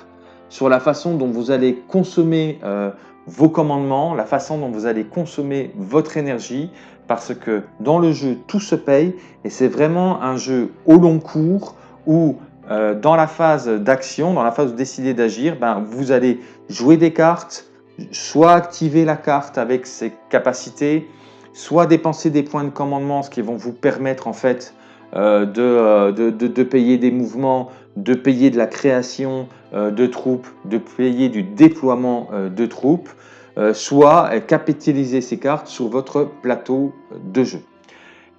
Speaker 1: sur la façon dont vous allez consommer euh, vos commandements, la façon dont vous allez consommer votre énergie, parce que dans le jeu, tout se paye et c'est vraiment un jeu au long cours où euh, dans la phase d'action, dans la phase de décider d'agir, ben, vous allez jouer des cartes, soit activer la carte avec ses capacités, soit dépenser des points de commandement, ce qui vont vous permettre en fait euh, euh, de, payer des mouvements, de payer de la création de troupes, de payer du déploiement de troupes, soit capitaliser ces cartes sur votre plateau de jeu.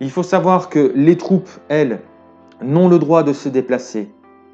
Speaker 1: Il faut savoir que les troupes, elles, n'ont le droit de se déplacer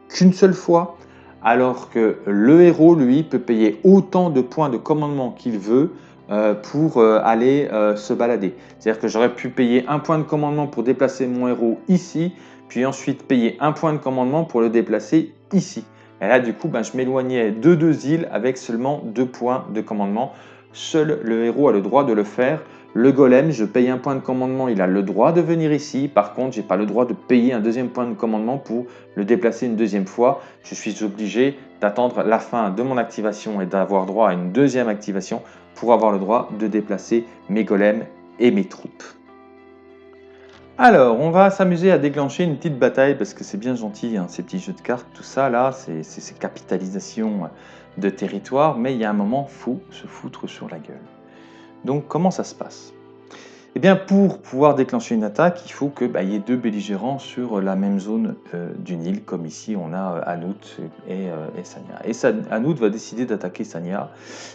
Speaker 1: qu'une seule fois, alors que le héros, lui, peut payer autant de points de commandement qu'il veut euh, pour euh, aller euh, se balader. C'est-à-dire que j'aurais pu payer un point de commandement pour déplacer mon héros ici, puis ensuite payer un point de commandement pour le déplacer ici. Et là, du coup, ben, je m'éloignais de deux îles avec seulement deux points de commandement. Seul le héros a le droit de le faire. Le golem, je paye un point de commandement, il a le droit de venir ici. Par contre, je n'ai pas le droit de payer un deuxième point de commandement pour le déplacer une deuxième fois. Je suis obligé d'attendre la fin de mon activation et d'avoir droit à une deuxième activation pour avoir le droit de déplacer mes golems et mes troupes. Alors, on va s'amuser à déclencher une petite bataille parce que c'est bien gentil, hein, ces petits jeux de cartes, tout ça là, ces capitalisations de territoire, mais il y a un moment, fou se foutre sur la gueule. Donc, comment ça se passe? Eh bien, pour pouvoir déclencher une attaque, il faut qu'il bah, y ait deux belligérants sur la même zone euh, du Nil, comme ici on a euh, Anout et, euh, et Sanya. Et Anout va décider d'attaquer Sanya,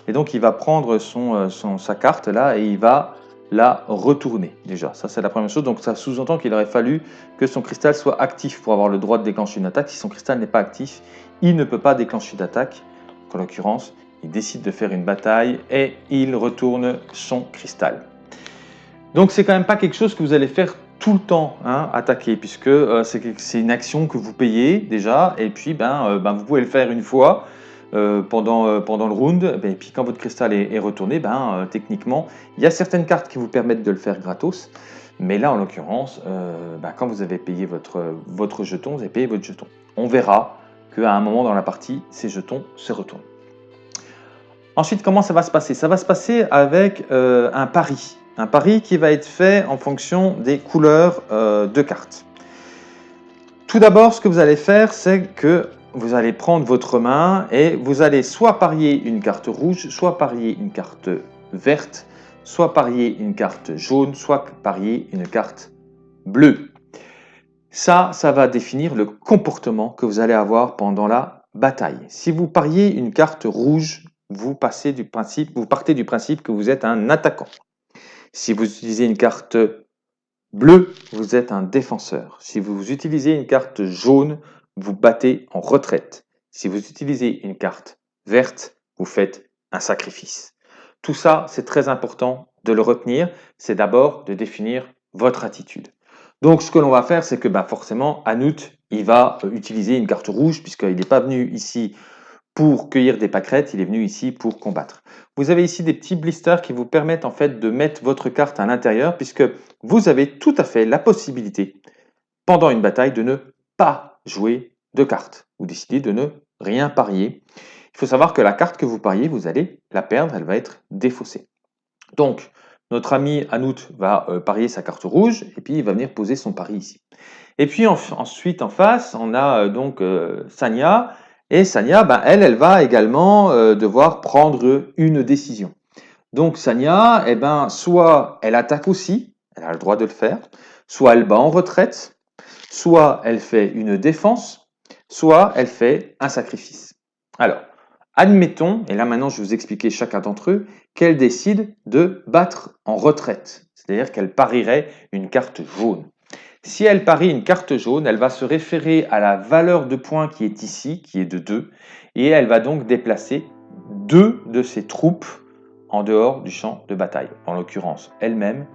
Speaker 1: et donc il va prendre son, sa carte là et il va la retourner déjà. Ça c'est la première chose, donc ça sous-entend qu'il aurait fallu que son cristal soit actif pour avoir le droit de déclencher une attaque. Si son cristal n'est pas actif, il ne peut pas déclencher d'attaque. En l'occurrence, il décide de faire une bataille et il retourne son cristal. Donc c'est quand même pas quelque chose que vous allez faire tout le temps, hein, attaquer, puisque euh, c'est une action que vous payez déjà, et puis ben, euh, ben vous pouvez le faire une fois euh, pendant, le round, et puis quand votre cristal est, retourné, ben, techniquement, il y a certaines cartes qui vous permettent de le faire gratos, mais là en l'occurrence, ben, quand vous avez payé votre jeton, vous avez payé votre jeton. On verra qu'à un moment dans la partie, ces jetons se retournent. Ensuite, comment ça va se passer? Ça va se passer avec un pari. Un pari qui va être fait en fonction des couleurs euh, de cartes. Tout d'abord, ce que vous allez faire, c'est que vous allez prendre votre main et vous allez soit parier une carte rouge, soit parier une carte verte, soit parier une carte jaune, soit parier une carte bleue. Ça, ça va définir le comportement que vous allez avoir pendant la bataille. Si vous pariez une carte rouge, vous, passez du principe, vous partez du principe que vous êtes un attaquant. Si vous utilisez une carte bleue, vous êtes un défenseur. Si vous utilisez une carte jaune, vous battez en retraite. Si vous utilisez une carte verte, vous faites un sacrifice. Tout ça, c'est très important de le retenir. C'est d'abord de définir votre attitude. Donc, ce que l'on va faire, c'est que bah, forcément, Anout, il va utiliser une carte rouge puisqu'il n'est pas venu ici pour cueillir des pâquerettes, il est venu ici pour combattre. Vous avez ici des petits blisters qui vous permettent en fait de mettre votre carte à l'intérieur puisque vous avez tout à fait la possibilité pendant une bataille de ne pas jouer de cartes. Vous décidez de ne rien parier. Il faut savoir que la carte que vous pariez, vous allez la perdre, elle va être défaussée. Donc, notre ami Anout va euh, parier sa carte rouge et puis il va venir poser son pari ici. Et puis ensuite en face, on a euh, donc euh, Sanya et Sanya, ben, elle, elle va également devoir prendre une décision. Donc Sanya, eh ben, soit elle attaque aussi, elle a le droit de le faire, soit elle bat en retraite, soit elle fait une défense, soit elle fait un sacrifice. Alors, Admettons, et là maintenant je vais vous expliquer chacun d'entre eux, qu'elle décide de battre en retraite, c'est-à-dire qu'elle parierait une carte jaune. Si elle parie une carte jaune, elle va se référer à la valeur de points qui est ici, qui est de 2, et elle va donc déplacer deux de ses troupes en dehors du champ de bataille, en l'occurrence elle-même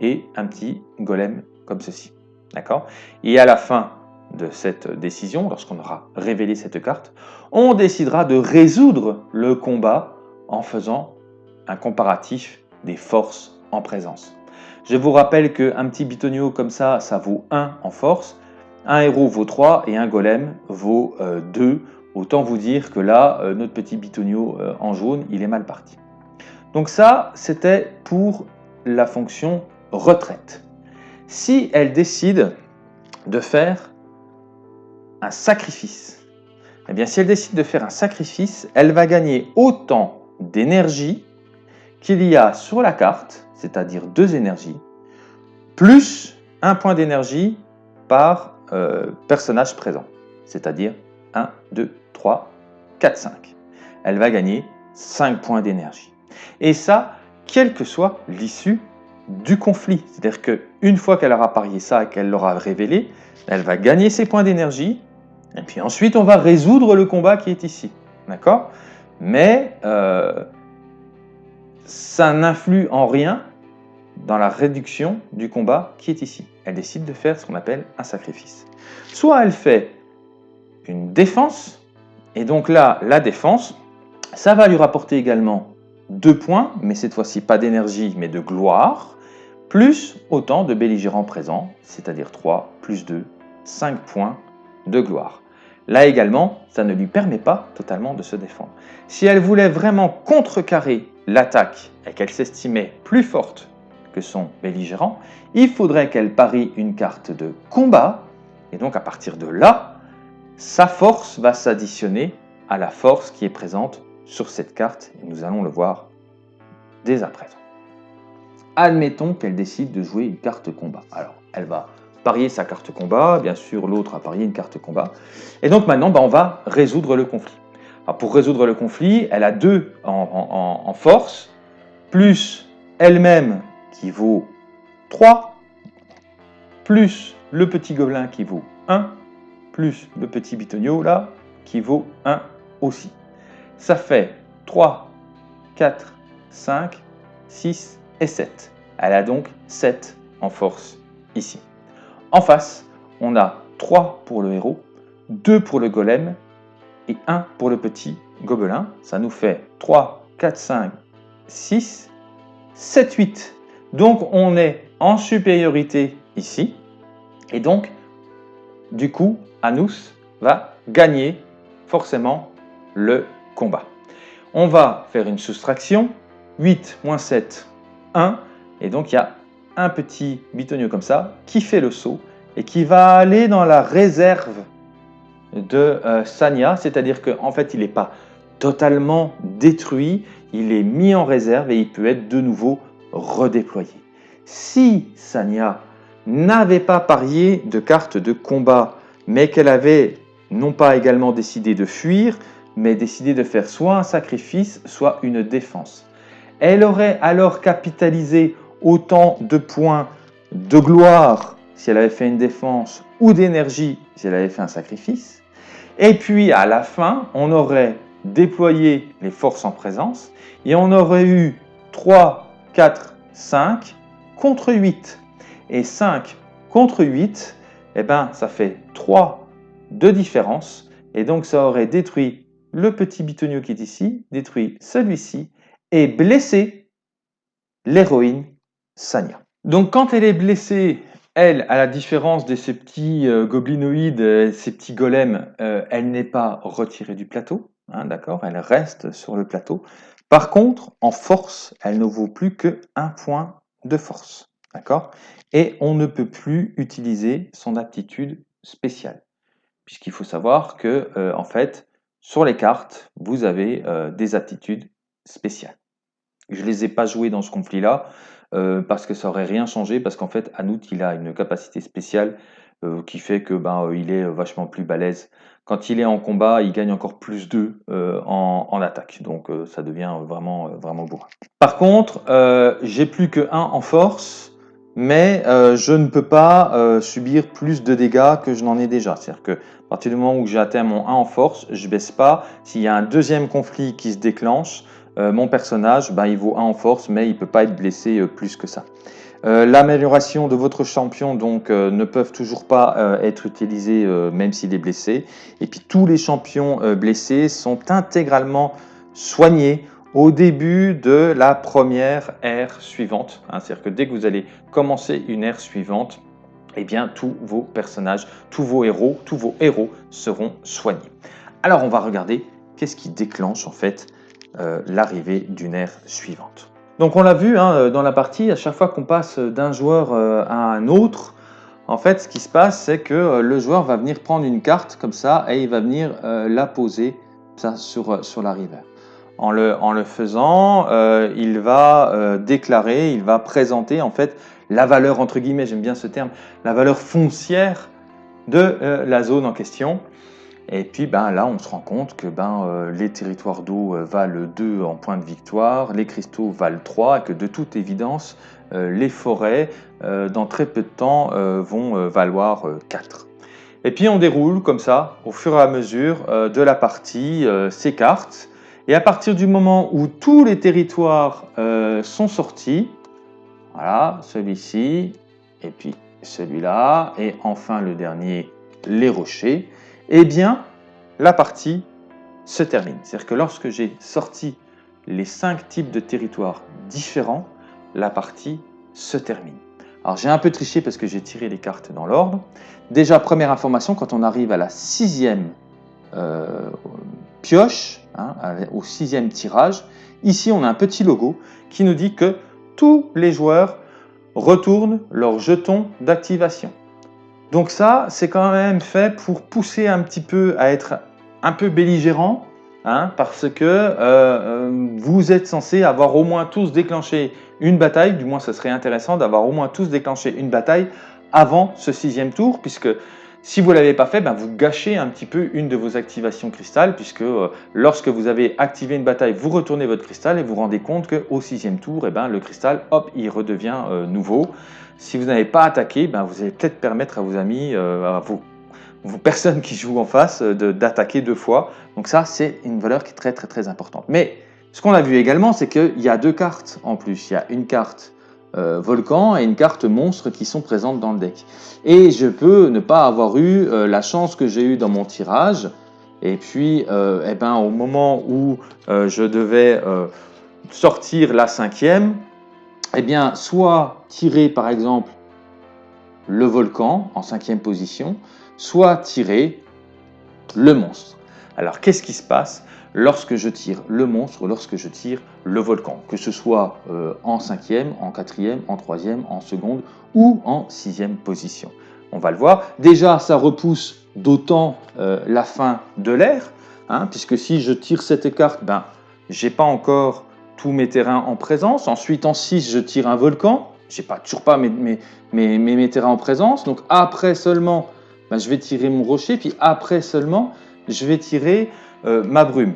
Speaker 1: et un petit golem comme ceci. D'accord? Et à la fin de cette décision, lorsqu'on aura révélé cette carte, on décidera de résoudre le combat en faisant un comparatif des forces en présence. Je vous rappelle qu'un petit bitonio comme ça, ça vaut 1 en force, un héros vaut 3 et un golem vaut 2. Euh, Autant vous dire que là, euh, notre petit bitonio euh, en jaune, il est mal parti. Donc ça, c'était pour la fonction retraite. Si elle décide de faire un sacrifice, eh bien si elle décide de faire un sacrifice, elle va gagner autant d'énergie qu'il y a sur la carte, c'est-à-dire deux énergies, plus un point d'énergie par euh, personnage présent, c'est-à-dire 1, 2, 3, 4, 5. Elle va gagner 5 points d'énergie. Et ça, quelle que soit l'issue du conflit. C'est-à-dire qu'une fois qu'elle aura parié ça et qu'elle l'aura révélé, elle va gagner ses points d'énergie. Et puis ensuite, on va résoudre le combat qui est ici. D'accord? Mais euh, ça n'influe en rien dans la réduction du combat qui est ici. Elle décide de faire ce qu'on appelle un sacrifice. Soit elle fait une défense, et donc là, la défense, ça va lui rapporter également deux points, mais cette fois-ci pas d'énergie, mais de gloire, plus autant de belligérants présents, c'est-à-dire 3 plus 2, 5 points de gloire. Là également, ça ne lui permet pas totalement de se défendre. Si elle voulait vraiment contrecarrer l'attaque et qu'elle s'estimait plus forte que son belligérant, il faudrait qu'elle parie une carte de combat, et donc à partir de là, sa force va s'additionner à la force qui est présente sur cette carte, et nous allons le voir dès à présent. Admettons qu'elle décide de jouer une carte combat. Alors, elle va parier sa carte combat, bien sûr l'autre a parié une carte combat, et donc maintenant bah, on va résoudre le conflit. pour résoudre le conflit, elle a deux en, force, plus elle-même qui vaut 3, plus le petit gobelin qui vaut 1, plus le petit bitonio là, qui vaut 1 aussi. Ça fait 3, 4, 5, 6 et 7. Elle a donc 7 en force ici. En face, on a 3 pour le héros, 2 pour le golem et 1 pour le petit gobelin. Ça nous fait 3, 4, 5, 6, 7, 8. Donc on est en supériorité ici. Et donc, du coup, Anus va gagner forcément le combat. On va faire une soustraction. 8 moins 7, 1. Et donc, il y a un petit bitonio comme ça qui fait le saut et qui va aller dans la réserve de euh, Sanya. C'est-à-dire qu'en en fait, il n'est pas totalement détruit. Il est mis en réserve et il peut être de nouveau redéployé. Si Sanya n'avait pas parié de carte de combat, mais qu'elle avait non pas également décidé de fuir, mais décidé de faire soit un sacrifice, soit une défense. Elle aurait alors capitalisé autant de points de gloire si elle avait fait une défense ou d'énergie si elle avait fait un sacrifice. Et puis à la fin, on aurait déployé les forces en présence et on aurait eu 3, 4, 5 contre 8. Et 5 contre 8, eh ben, ça fait 3 de différence. Et donc ça aurait détruit le petit bitonio qui est ici, détruit celui-ci et blessé l'héroïne Sanya. Donc quand elle est blessée, elle, à la différence de ces petits euh, goblinoïdes, euh, ces petits golems, euh, elle n'est pas retirée du plateau, hein, d'accord? Elle reste sur le plateau. Par contre, en force, elle ne vaut plus que un point de force, d'accord? Et on ne peut plus utiliser son aptitude spéciale, puisqu'il faut savoir que, en fait, sur les cartes, vous avez des aptitudes spéciales. Je ne les ai pas jouées dans ce conflit-là, euh, parce que ça aurait rien changé, parce qu'en fait, Anout, il a une capacité spéciale qui fait que ben, il est vachement plus balèze. Quand il est en combat, il gagne encore plus 2 en, en, attaque. Donc ça devient vraiment, vraiment beau. Par contre, j'ai plus que 1 en force mais euh, je ne peux pas euh, subir plus de dégâts que je n'en ai déjà. C'est-à-dire que à partir du moment où j'ai atteint mon 1 en force, je baisse pas. S'il y a un deuxième conflit qui se déclenche, euh, mon personnage, ben, il vaut 1 en force, mais il ne peut pas être blessé plus que ça. L'amélioration de votre champion donc ne peuvent toujours pas être utilisées même s'il est blessé. Et puis tous les champions blessés sont intégralement soignés au début de la première ère suivante. Hein, c'est-à-dire que dès que vous allez commencer une ère suivante, eh bien, tous vos personnages, tous vos héros, tous vos héros seront soignés. Alors, on va regarder qu'est-ce qui déclenche en fait euh, l'arrivée d'une ère suivante. Donc, on l'a vu hein, dans la partie, à chaque fois qu'on passe d'un joueur euh, à un autre, en fait, ce qui se passe, c'est que euh, le joueur va venir prendre une carte comme ça et il va venir la poser ça, sur, sur la rivière. En le, en le faisant, euh, il va euh, déclarer, il va présenter en fait la valeur, entre guillemets, j'aime bien ce terme, la valeur foncière de euh, la zone en question. Et puis ben, là, on se rend compte que ben, les territoires d'eau valent 2 en point de victoire, les cristaux valent 3, et que de toute évidence, les forêts, dans très peu de temps, vont valoir 4. Et puis on déroule comme ça, au fur et à mesure de la partie, ces cartes, et à partir du moment où tous les territoires euh, sont sortis, voilà, celui-ci, et puis celui-là, et enfin le dernier, les rochers, eh bien, la partie se termine. C'est-à-dire que lorsque j'ai sorti les cinq types de territoires différents, la partie se termine. Alors j'ai un peu triché parce que j'ai tiré les cartes dans l'ordre. Déjà, première information, quand on arrive à la sixième euh, pioche, hein, au sixième tirage. Ici, on a un petit logo qui nous dit que tous les joueurs retournent leur jeton d'activation. Donc ça, c'est quand même fait pour pousser un petit peu à être un peu belligérant, hein, parce que euh, euh, vous êtes censé avoir au moins tous déclenché une bataille, du moins ce serait intéressant d'avoir au moins tous déclenché une bataille avant ce sixième tour, puisque si vous ne l'avez pas fait, ben vous gâchez un petit peu une de vos activations cristal, puisque euh, lorsque vous avez activé une bataille, vous retournez votre cristal et vous vous rendez compte qu'au sixième tour, eh ben, le cristal, hop, il redevient euh, nouveau. Si vous n'avez pas attaqué, ben, vous allez peut-être permettre à vos amis, euh, à vos, vos, personnes qui jouent en face, d'attaquer deux fois. Donc ça, c'est une valeur qui est très très très importante. Mais ce qu'on a vu également, c'est qu'il y a deux cartes en plus. Il y a une carte euh, volcan et une carte monstre qui sont présentes dans le deck. Et je peux ne pas avoir eu euh, la chance que j'ai eu dans mon tirage. Et puis, euh, eh ben, au moment où je devais sortir la cinquième, eh bien, soit tirer par exemple le volcan en cinquième position, soit tirer le monstre. Alors, qu'est-ce qui se passe? Lorsque je tire le monstre, lorsque je tire le volcan, que ce soit euh, en cinquième, en quatrième, en troisième, en seconde ou en sixième position. On va le voir. Déjà, ça repousse d'autant euh, la fin de l'ère, hein, puisque si je tire cette carte, ben, j'ai pas encore tous mes terrains en présence. Ensuite, en 6, je tire un volcan. J'ai pas toujours pas mes, mes, mes, mes, terrains en présence. Donc après seulement, ben, je vais tirer mon rocher. Puis après seulement, je vais tirer ma brume.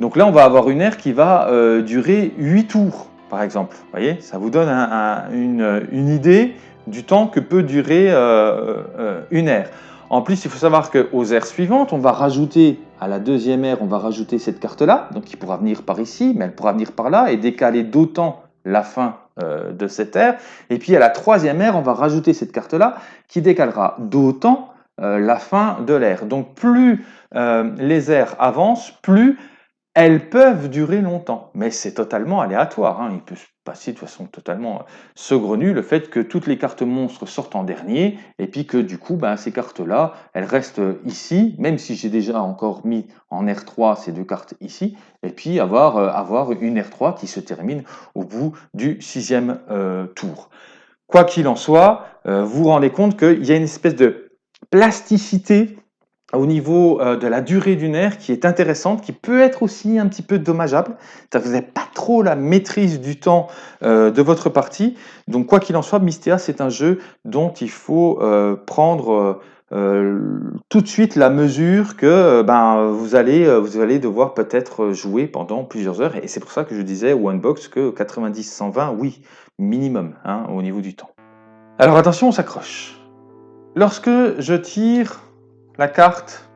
Speaker 1: Donc là, on va avoir une ère qui va euh, durer 8 tours, par exemple. Vous voyez, ça vous donne une, idée du temps que peut durer euh, une ère. En plus, il faut savoir qu'aux aires suivantes, on va rajouter à la deuxième ère, on va rajouter cette carte-là, donc qui pourra venir par ici, mais elle pourra venir par là et décaler d'autant la fin de cette ère. Et puis à la troisième ère, on va rajouter cette carte-là qui décalera d'autant la fin de l'ère. Donc plus euh, les aires avancent, plus elles peuvent durer longtemps. Mais c'est totalement aléatoire. Hein. Il peut se passer de façon totalement saugrenue le fait que toutes les cartes monstres sortent en dernier et puis que du coup, ben, ces cartes-là, elles restent ici, même si j'ai déjà encore mis en R3 ces deux cartes ici, et puis avoir, euh, une R3 qui se termine au bout du sixième euh, tour. Quoi qu'il en soit, vous vous rendez compte qu'il y a une espèce de plasticité au niveau euh, de la durée d'une ère qui est intéressante, qui peut être aussi un petit peu dommageable. Vous n'avez pas trop la maîtrise du temps euh, de votre partie. Donc quoi qu'il en soit, Mystea, c'est un jeu dont il faut euh, prendre tout de suite la mesure que ben, vous, allez, vous allez devoir peut-être jouer pendant plusieurs heures. Et c'est pour ça que je disais au Unbox que 90-120, oui, minimum hein, au niveau du temps. Alors attention, on s'accroche. Lorsque je tire la carte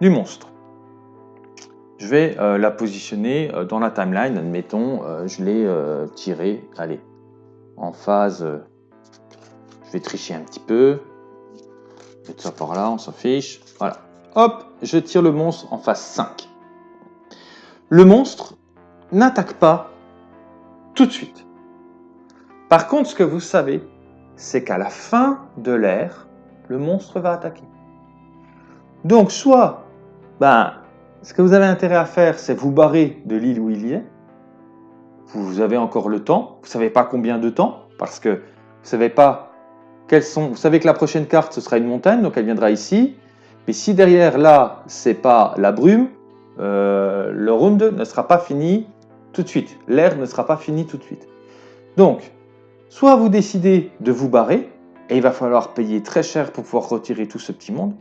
Speaker 1: du monstre. Je vais euh, la positionner euh, dans la timeline, admettons, euh, je l'ai tiré, allez, en phase, je vais tricher un petit peu, mettre ça par là, on s'en fiche, voilà. Hop, je tire le monstre en phase 5. Le monstre n'attaque pas tout de suite. Par contre, ce que vous savez, c'est qu'à la fin de l'ère, le monstre va attaquer. Donc, soit, ben, ce que vous avez intérêt à faire, c'est vous barrer de l'île où il y est. Vous avez encore le temps. Vous ne savez pas combien de temps, parce que vous savez pas quelles sont. Vous savez que la prochaine carte, ce sera une montagne, donc elle viendra ici. Mais si derrière, là, c'est pas la brume, euh, le round ne sera pas fini tout de suite. L'air ne sera pas fini tout de suite. Donc, soit vous décidez de vous barrer, et il va falloir payer très cher pour pouvoir retirer tout ce petit monde,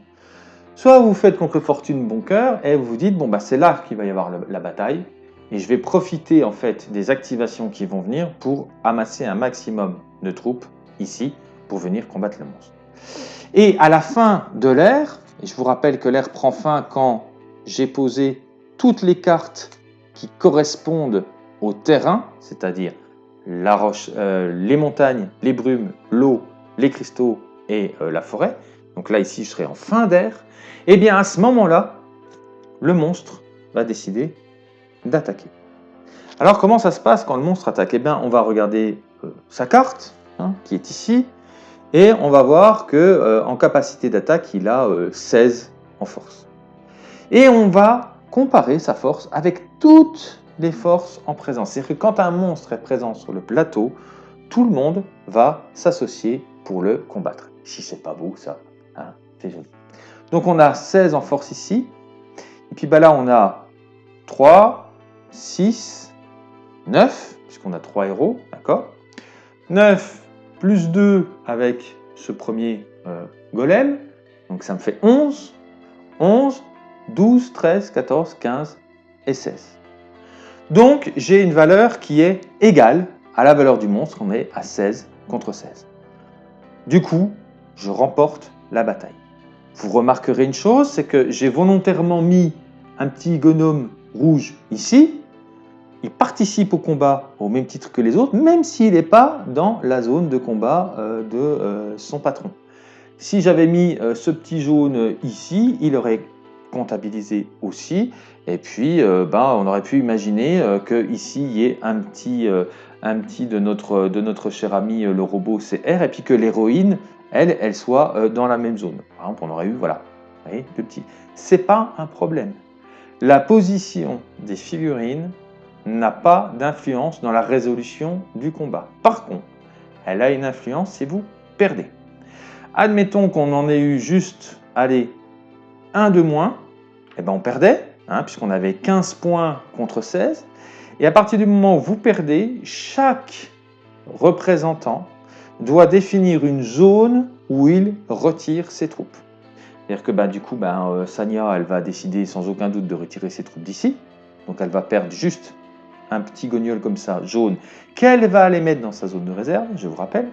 Speaker 1: Soit vous faites contre fortune bon cœur et vous vous dites, bon, bah, c'est là qu'il va y avoir la bataille et je vais profiter en fait des activations qui vont venir pour amasser un maximum de troupes ici pour venir combattre le monstre. Et à la fin de l'ère, je vous rappelle que l'ère prend fin quand j'ai posé toutes les cartes qui correspondent au terrain, c'est-à-dire la roche, euh, les montagnes, les brumes, l'eau, les cristaux et euh, la forêt. Donc là ici je serai en fin d'ère. Et eh bien à ce moment-là, le monstre va décider d'attaquer. Alors comment ça se passe quand le monstre attaque? Eh bien on va regarder euh, sa carte, hein, qui est ici, et on va voir que euh, en capacité d'attaque, il a 16 euh, en force. Et on va comparer sa force avec toutes les forces en présence. C'est-à-dire que quand un monstre est présent sur le plateau, tout le monde va s'associer pour le combattre. Si c'est pas beau, ça, Donc on a 16 en force ici. Et puis bah là, on a 3, 6, 9, puisqu'on a 3 héros, d'accord? 9 plus 2 avec ce premier euh, golem, donc ça me fait 11. 11, 12, 13, 14, 15 et 16. Donc j'ai une valeur qui est égale à la valeur du monstre, on est à 16 contre 16. Du coup, je remporte la bataille. Vous remarquerez une chose, c'est que j'ai volontairement mis un petit gnome rouge ici. Il participe au combat au même titre que les autres, même s'il n'est pas dans la zone de combat euh, de euh, son patron. Si j'avais mis euh, ce petit jaune ici, il aurait comptabilisé aussi. Et puis, ben, on aurait pu imaginer qu'ici, il y ait un petit, un petit de, notre, de notre cher ami le robot CR, et puis que l'héroïne elle, elle soit euh, dans la même zone. Par exemple, on aurait eu, voilà, vous voyez, le petit. C'est pas un problème. La position des figurines n'a pas d'influence dans la résolution du combat. Par contre, elle a une influence si vous perdez. Admettons qu'on en ait eu juste, allez, un de moins, et eh ben on perdait, hein, puisqu'on avait 15 points contre 16. Et à partir du moment où vous perdez, chaque représentant doit définir une zone où il retire ses troupes. C'est-à-dire que bah, du coup, bah, euh, Sanya, elle va décider sans aucun doute de retirer ses troupes d'ici. Donc elle va perdre juste un petit gognol comme ça, jaune, qu'elle va aller mettre dans sa zone de réserve, je vous rappelle.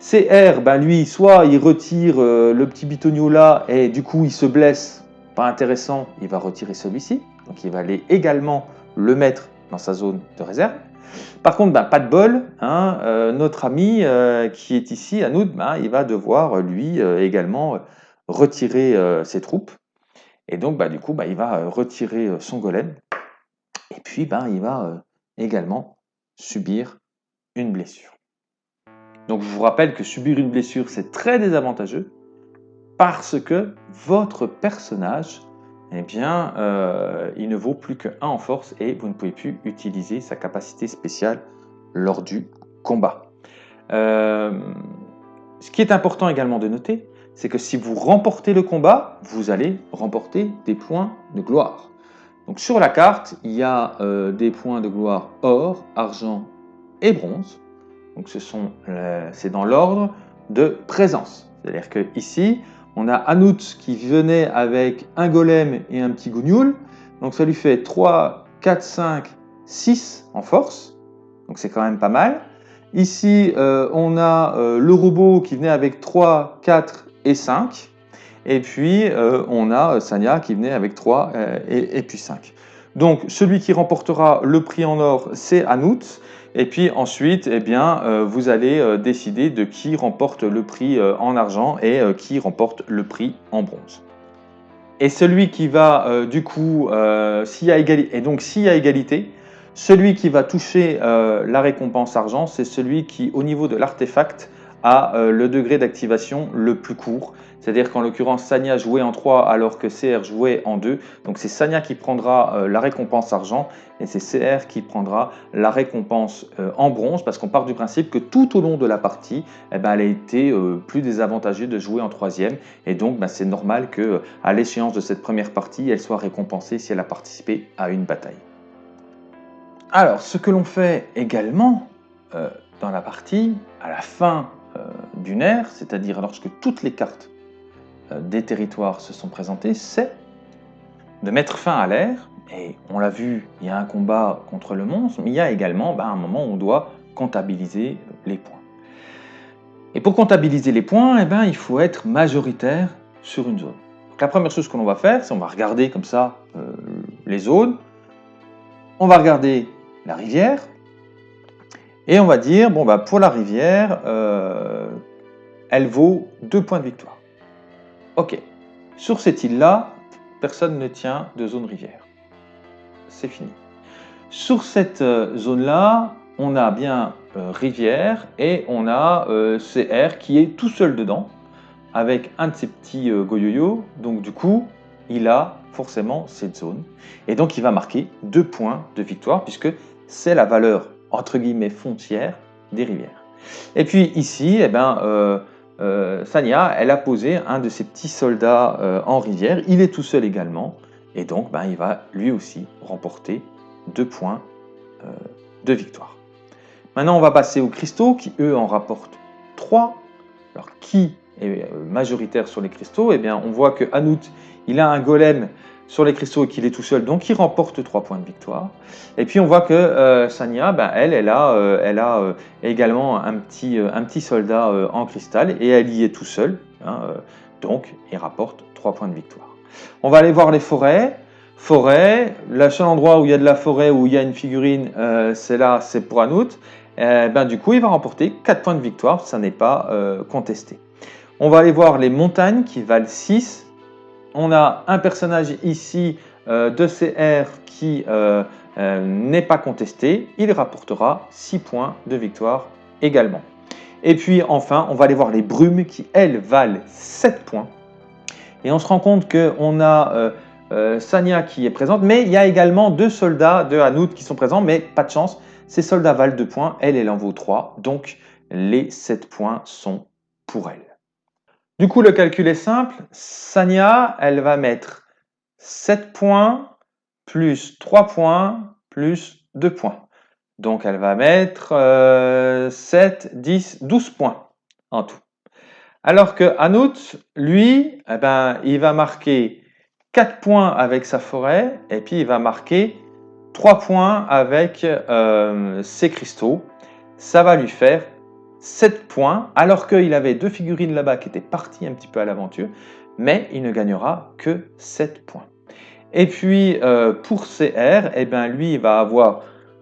Speaker 1: CR, bah, lui, soit il retire euh, le petit bitonio là, et du coup il se blesse, pas intéressant, il va retirer celui-ci. Donc il va aller également le mettre dans sa zone de réserve. Par contre, bah, pas de bol, hein, euh, notre ami euh, qui est ici, Anoud, bah, il va devoir lui euh, également retirer ses troupes. Et donc, bah, du coup, il va retirer son golem. Et puis, il va également subir une blessure. Donc, je vous rappelle que subir une blessure, c'est très désavantageux parce que votre personnage eh bien, euh, il ne vaut plus que 1 en force et vous ne pouvez plus utiliser sa capacité spéciale lors du combat. Euh, ce qui est important également de noter, c'est que si vous remportez le combat, vous allez remporter des points de gloire. Donc sur la carte, il y a euh, des points de gloire or, argent et bronze. Donc c'est dans l'ordre de présence. C'est-à-dire que ici, on a Anout qui venait avec un golem et un petit gougnoul. Donc ça lui fait 3, 4, 5, 6 en force. Donc c'est quand même pas mal. Ici, euh, on a le robot qui venait avec 3, 4 et 5. Et puis, euh, on a Sanya qui venait avec 3 euh, et, puis 5. Donc, celui qui remportera le prix en or, c'est Anout. Et puis ensuite, eh euh, vous allez décider de qui remporte le prix en argent et qui remporte le prix en bronze. Et celui qui va, du coup, donc s'il y a égalité, celui qui va toucher la récompense argent, c'est celui qui, au niveau de l'artefact, a le degré d'activation le plus court. C'est-à-dire qu'en l'occurrence, Sanya jouait en 3 alors que CR jouait en 2. Donc c'est Sanya qui prendra euh, la récompense argent et c'est CR qui prendra la récompense euh, en bronze parce qu'on part du principe que tout au long de la partie, eh ben, elle a été euh, plus désavantagée de jouer en troisième et donc ben, c'est normal qu'à l'échéance de cette première partie, elle soit récompensée si elle a participé à une bataille. Alors, ce que l'on fait également dans la partie, à la fin d'une ère, c'est-à-dire lorsque toutes les cartes euh, des territoires se sont présentés, c'est de mettre fin à l'ère. Et on l'a vu, il y a un combat contre le monstre, mais il y a également ben, un moment où on doit comptabiliser les points. Et pour comptabiliser les points, eh ben, il faut être majoritaire sur une zone. la première chose que l'on va faire, c'est on va regarder comme ça euh, les zones, on va regarder la rivière, et on va dire, bon, bah, pour la rivière, euh, elle vaut deux points de victoire. Ok, sur cette île-là, personne ne tient de zone rivière. C'est fini. Sur cette euh, zone-là, on a bien euh, rivière et on a euh, CR qui est tout seul dedans avec un de ses petits goyoyo. Donc du coup, il a forcément cette zone. Et donc il va marquer deux points de victoire puisque c'est la valeur entre guillemets foncière des rivières. Et puis ici, eh ben, euh, Sanya, elle a posé un de ses petits soldats euh, en rivière. Il est tout seul également. Et donc, ben, il va lui aussi remporter deux points euh, de victoire. Maintenant, on va passer aux cristaux qui, eux, en rapportent 3. Alors, qui est majoritaire sur les cristaux? Eh bien, on voit que Anout, il a un golem sur les cristaux et qu'il est tout seul, donc il remporte 3 points de victoire. Et puis on voit que euh, Sanya, ben, elle, elle a, euh, elle a euh, également un petit, un petit soldat en cristal et elle y est tout seul, hein, donc il rapporte 3 points de victoire. On va aller voir les forêts. Forêt, le seul endroit où il y a de la forêt, où il y a une figurine, c'est là, c'est pour Anout. ben, du coup, il va remporter 4 points de victoire, ça n'est pas contesté. On va aller voir les montagnes qui valent 6 on a un personnage ici euh, de CR qui euh, euh, n'est pas contesté. Il rapportera 6 points de victoire également. Et puis enfin, on va aller voir les brumes qui, elles, valent 7 points. Et on se rend compte qu'on a Sanya qui est présente, mais il y a également deux soldats de Hanout qui sont présents, mais pas de chance. Ces soldats valent 2 points, elle, elle en vaut 3. Donc les 7 points sont pour elle. Du coup, le calcul est simple. Sanya, elle va mettre 7 points plus 3 points plus 2 points. Donc, elle va mettre 7, 10, 12 points en tout. Alors que Anout, lui, eh ben, il va marquer 4 points avec sa forêt et puis il va marquer 3 points avec euh, ses cristaux. Ça va lui faire 7 points, alors qu'il avait deux figurines là-bas qui étaient parties un petit peu à l'aventure, mais il ne gagnera que 7 points. Et puis euh, pour CR, eh ben, lui il va avoir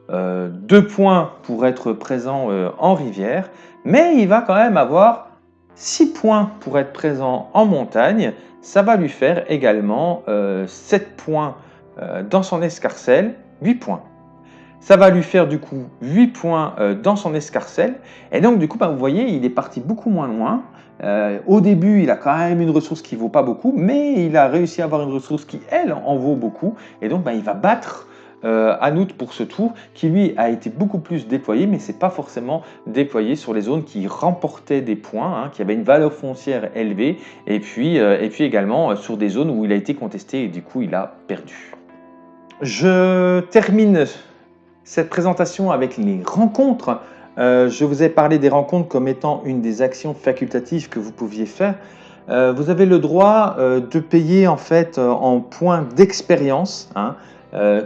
Speaker 1: 2 euh, points pour être présent euh, en rivière, mais il va quand même avoir 6 points pour être présent en montagne. Ça va lui faire également 7 points dans son escarcelle, 8 points. Ça va lui faire du coup 8 points euh, dans son escarcelle. Et donc du coup, bah, vous voyez, il est parti beaucoup moins loin. Euh, au début, il a quand même une ressource qui vaut pas beaucoup, mais il a réussi à avoir une ressource qui, elle, en vaut beaucoup. Et donc, bah, il va battre euh, Anout pour ce tour, qui lui a été beaucoup plus déployé, mais c'est pas forcément déployé sur les zones qui remportaient des points, hein, qui avaient une valeur foncière élevée, et puis également sur des zones où il a été contesté et du coup il a perdu. Je termine cette présentation avec les rencontres. Euh, je vous ai parlé des rencontres comme étant une des actions facultatives que vous pouviez faire. Euh, vous avez le droit euh, de payer en fait en points d'expérience, hein,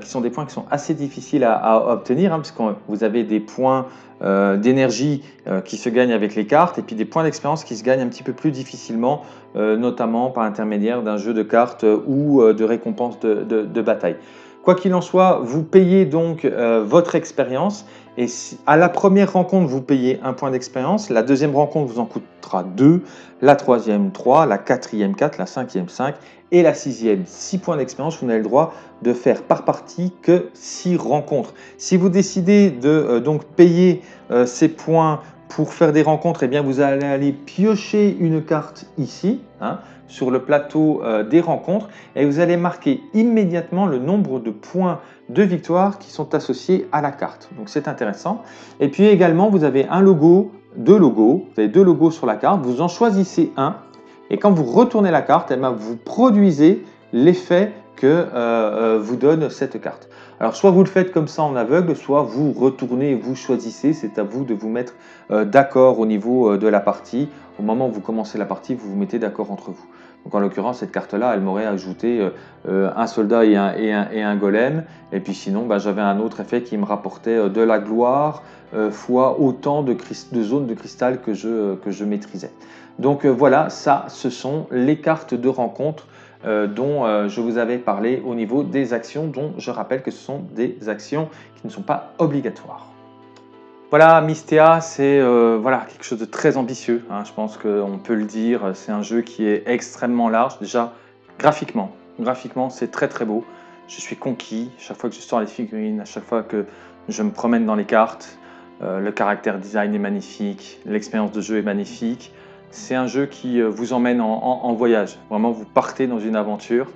Speaker 1: qui sont des points qui sont assez difficiles à, obtenir, hein, parce que vous avez des points d'énergie qui se gagnent avec les cartes, et puis des points d'expérience qui se gagnent un petit peu plus difficilement, notamment par l'intermédiaire d'un jeu de cartes ou de récompenses de bataille. Quoi qu'il en soit, vous payez donc euh, votre expérience. Et à la première rencontre, vous payez un point d'expérience, la deuxième rencontre vous en coûtera 2, la troisième 3, la quatrième 4, la cinquième 5 et la sixième 6 points d'expérience. Vous n'avez le droit de faire par partie que 6 rencontres. Si vous décidez de euh, donc payer euh, ces points pour faire des rencontres, eh bien, vous allez aller piocher une carte ici, hein, sur le plateau euh, des rencontres, et vous allez marquer immédiatement le nombre de points de victoire qui sont associés à la carte. Donc c'est intéressant. Et puis également, vous avez un logo, deux logos, vous avez deux logos sur la carte, vous en choisissez un, et quand vous retournez la carte, eh bien, vous produisez l'effet que euh, euh, vous donne cette carte. Alors soit vous le faites comme ça en aveugle, soit vous retournez et vous choisissez, c'est à vous de vous mettre d'accord au niveau de la partie. Au moment où vous commencez la partie, vous vous mettez d'accord entre vous. Donc en l'occurrence, cette carte-là, elle m'aurait ajouté un soldat et un, golem. Et puis sinon, bah, j'avais un autre effet qui me rapportait de la gloire fois autant de, zones de cristal que je, maîtrisais. Donc voilà, ça, ce sont les cartes de rencontre euh, dont euh, je vous avais parlé au niveau des actions, dont je rappelle que ce sont des actions qui ne sont pas obligatoires. Voilà, Mystea, c'est euh, quelque chose de très ambitieux, hein. je pense qu'on peut le dire, c'est un jeu qui est extrêmement large, déjà graphiquement, graphiquement c'est très très beau, je suis conquis, chaque fois que je sors les figurines, à chaque fois que je me promène dans les cartes, le caractère design est magnifique, l'expérience de jeu est magnifique, c'est un jeu qui euh, vous emmène en, voyage. Vraiment, vous partez dans une aventure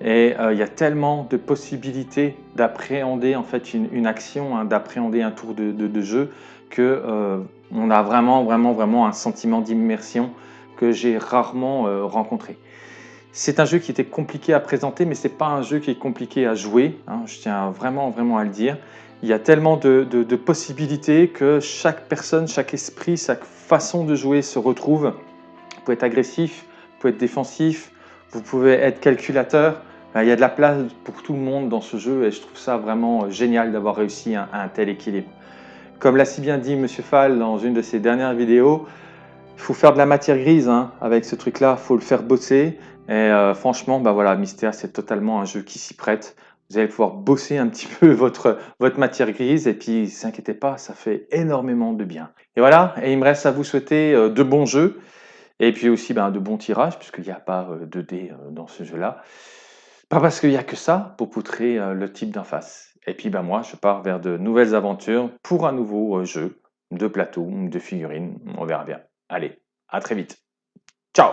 Speaker 1: et euh, il y a tellement de possibilités d'appréhender en fait une, action, hein, d'appréhender un tour de, jeu que euh, on a vraiment, vraiment, vraiment un sentiment d'immersion que j'ai rarement rencontré. C'est un jeu qui était compliqué à présenter, mais ce n'est pas un jeu qui est compliqué à jouer. Hein, je tiens vraiment, vraiment à le dire. Il y a tellement de, possibilités que chaque personne, chaque esprit, chaque façon de jouer se retrouve. Vous pouvez être agressif, vous pouvez être défensif, vous pouvez être calculateur. Il y a de la place pour tout le monde dans ce jeu et je trouve ça vraiment génial d'avoir réussi un, un, tel équilibre. Comme l'a si bien dit Monsieur Fall dans une de ses dernières vidéos, il faut faire de la matière grise hein, avec ce truc-là, il faut le faire bosser. Et euh, franchement, bah voilà, Mystea, c'est totalement un jeu qui s'y prête vous allez pouvoir bosser un petit peu votre, votre matière grise et puis, s'inquiétez pas, ça fait énormément de bien. Et voilà, et il me reste à vous souhaiter euh, de bons jeux et puis aussi ben, de bons tirages puisqu'il n'y a pas euh, de dés euh, dans ce jeu-là. Pas parce qu'il n'y a que ça pour poutrer le type d'en face. Et puis ben, moi, je pars vers de nouvelles aventures pour un nouveau jeu de plateau, de figurines, on verra bien. Allez, à très vite. Ciao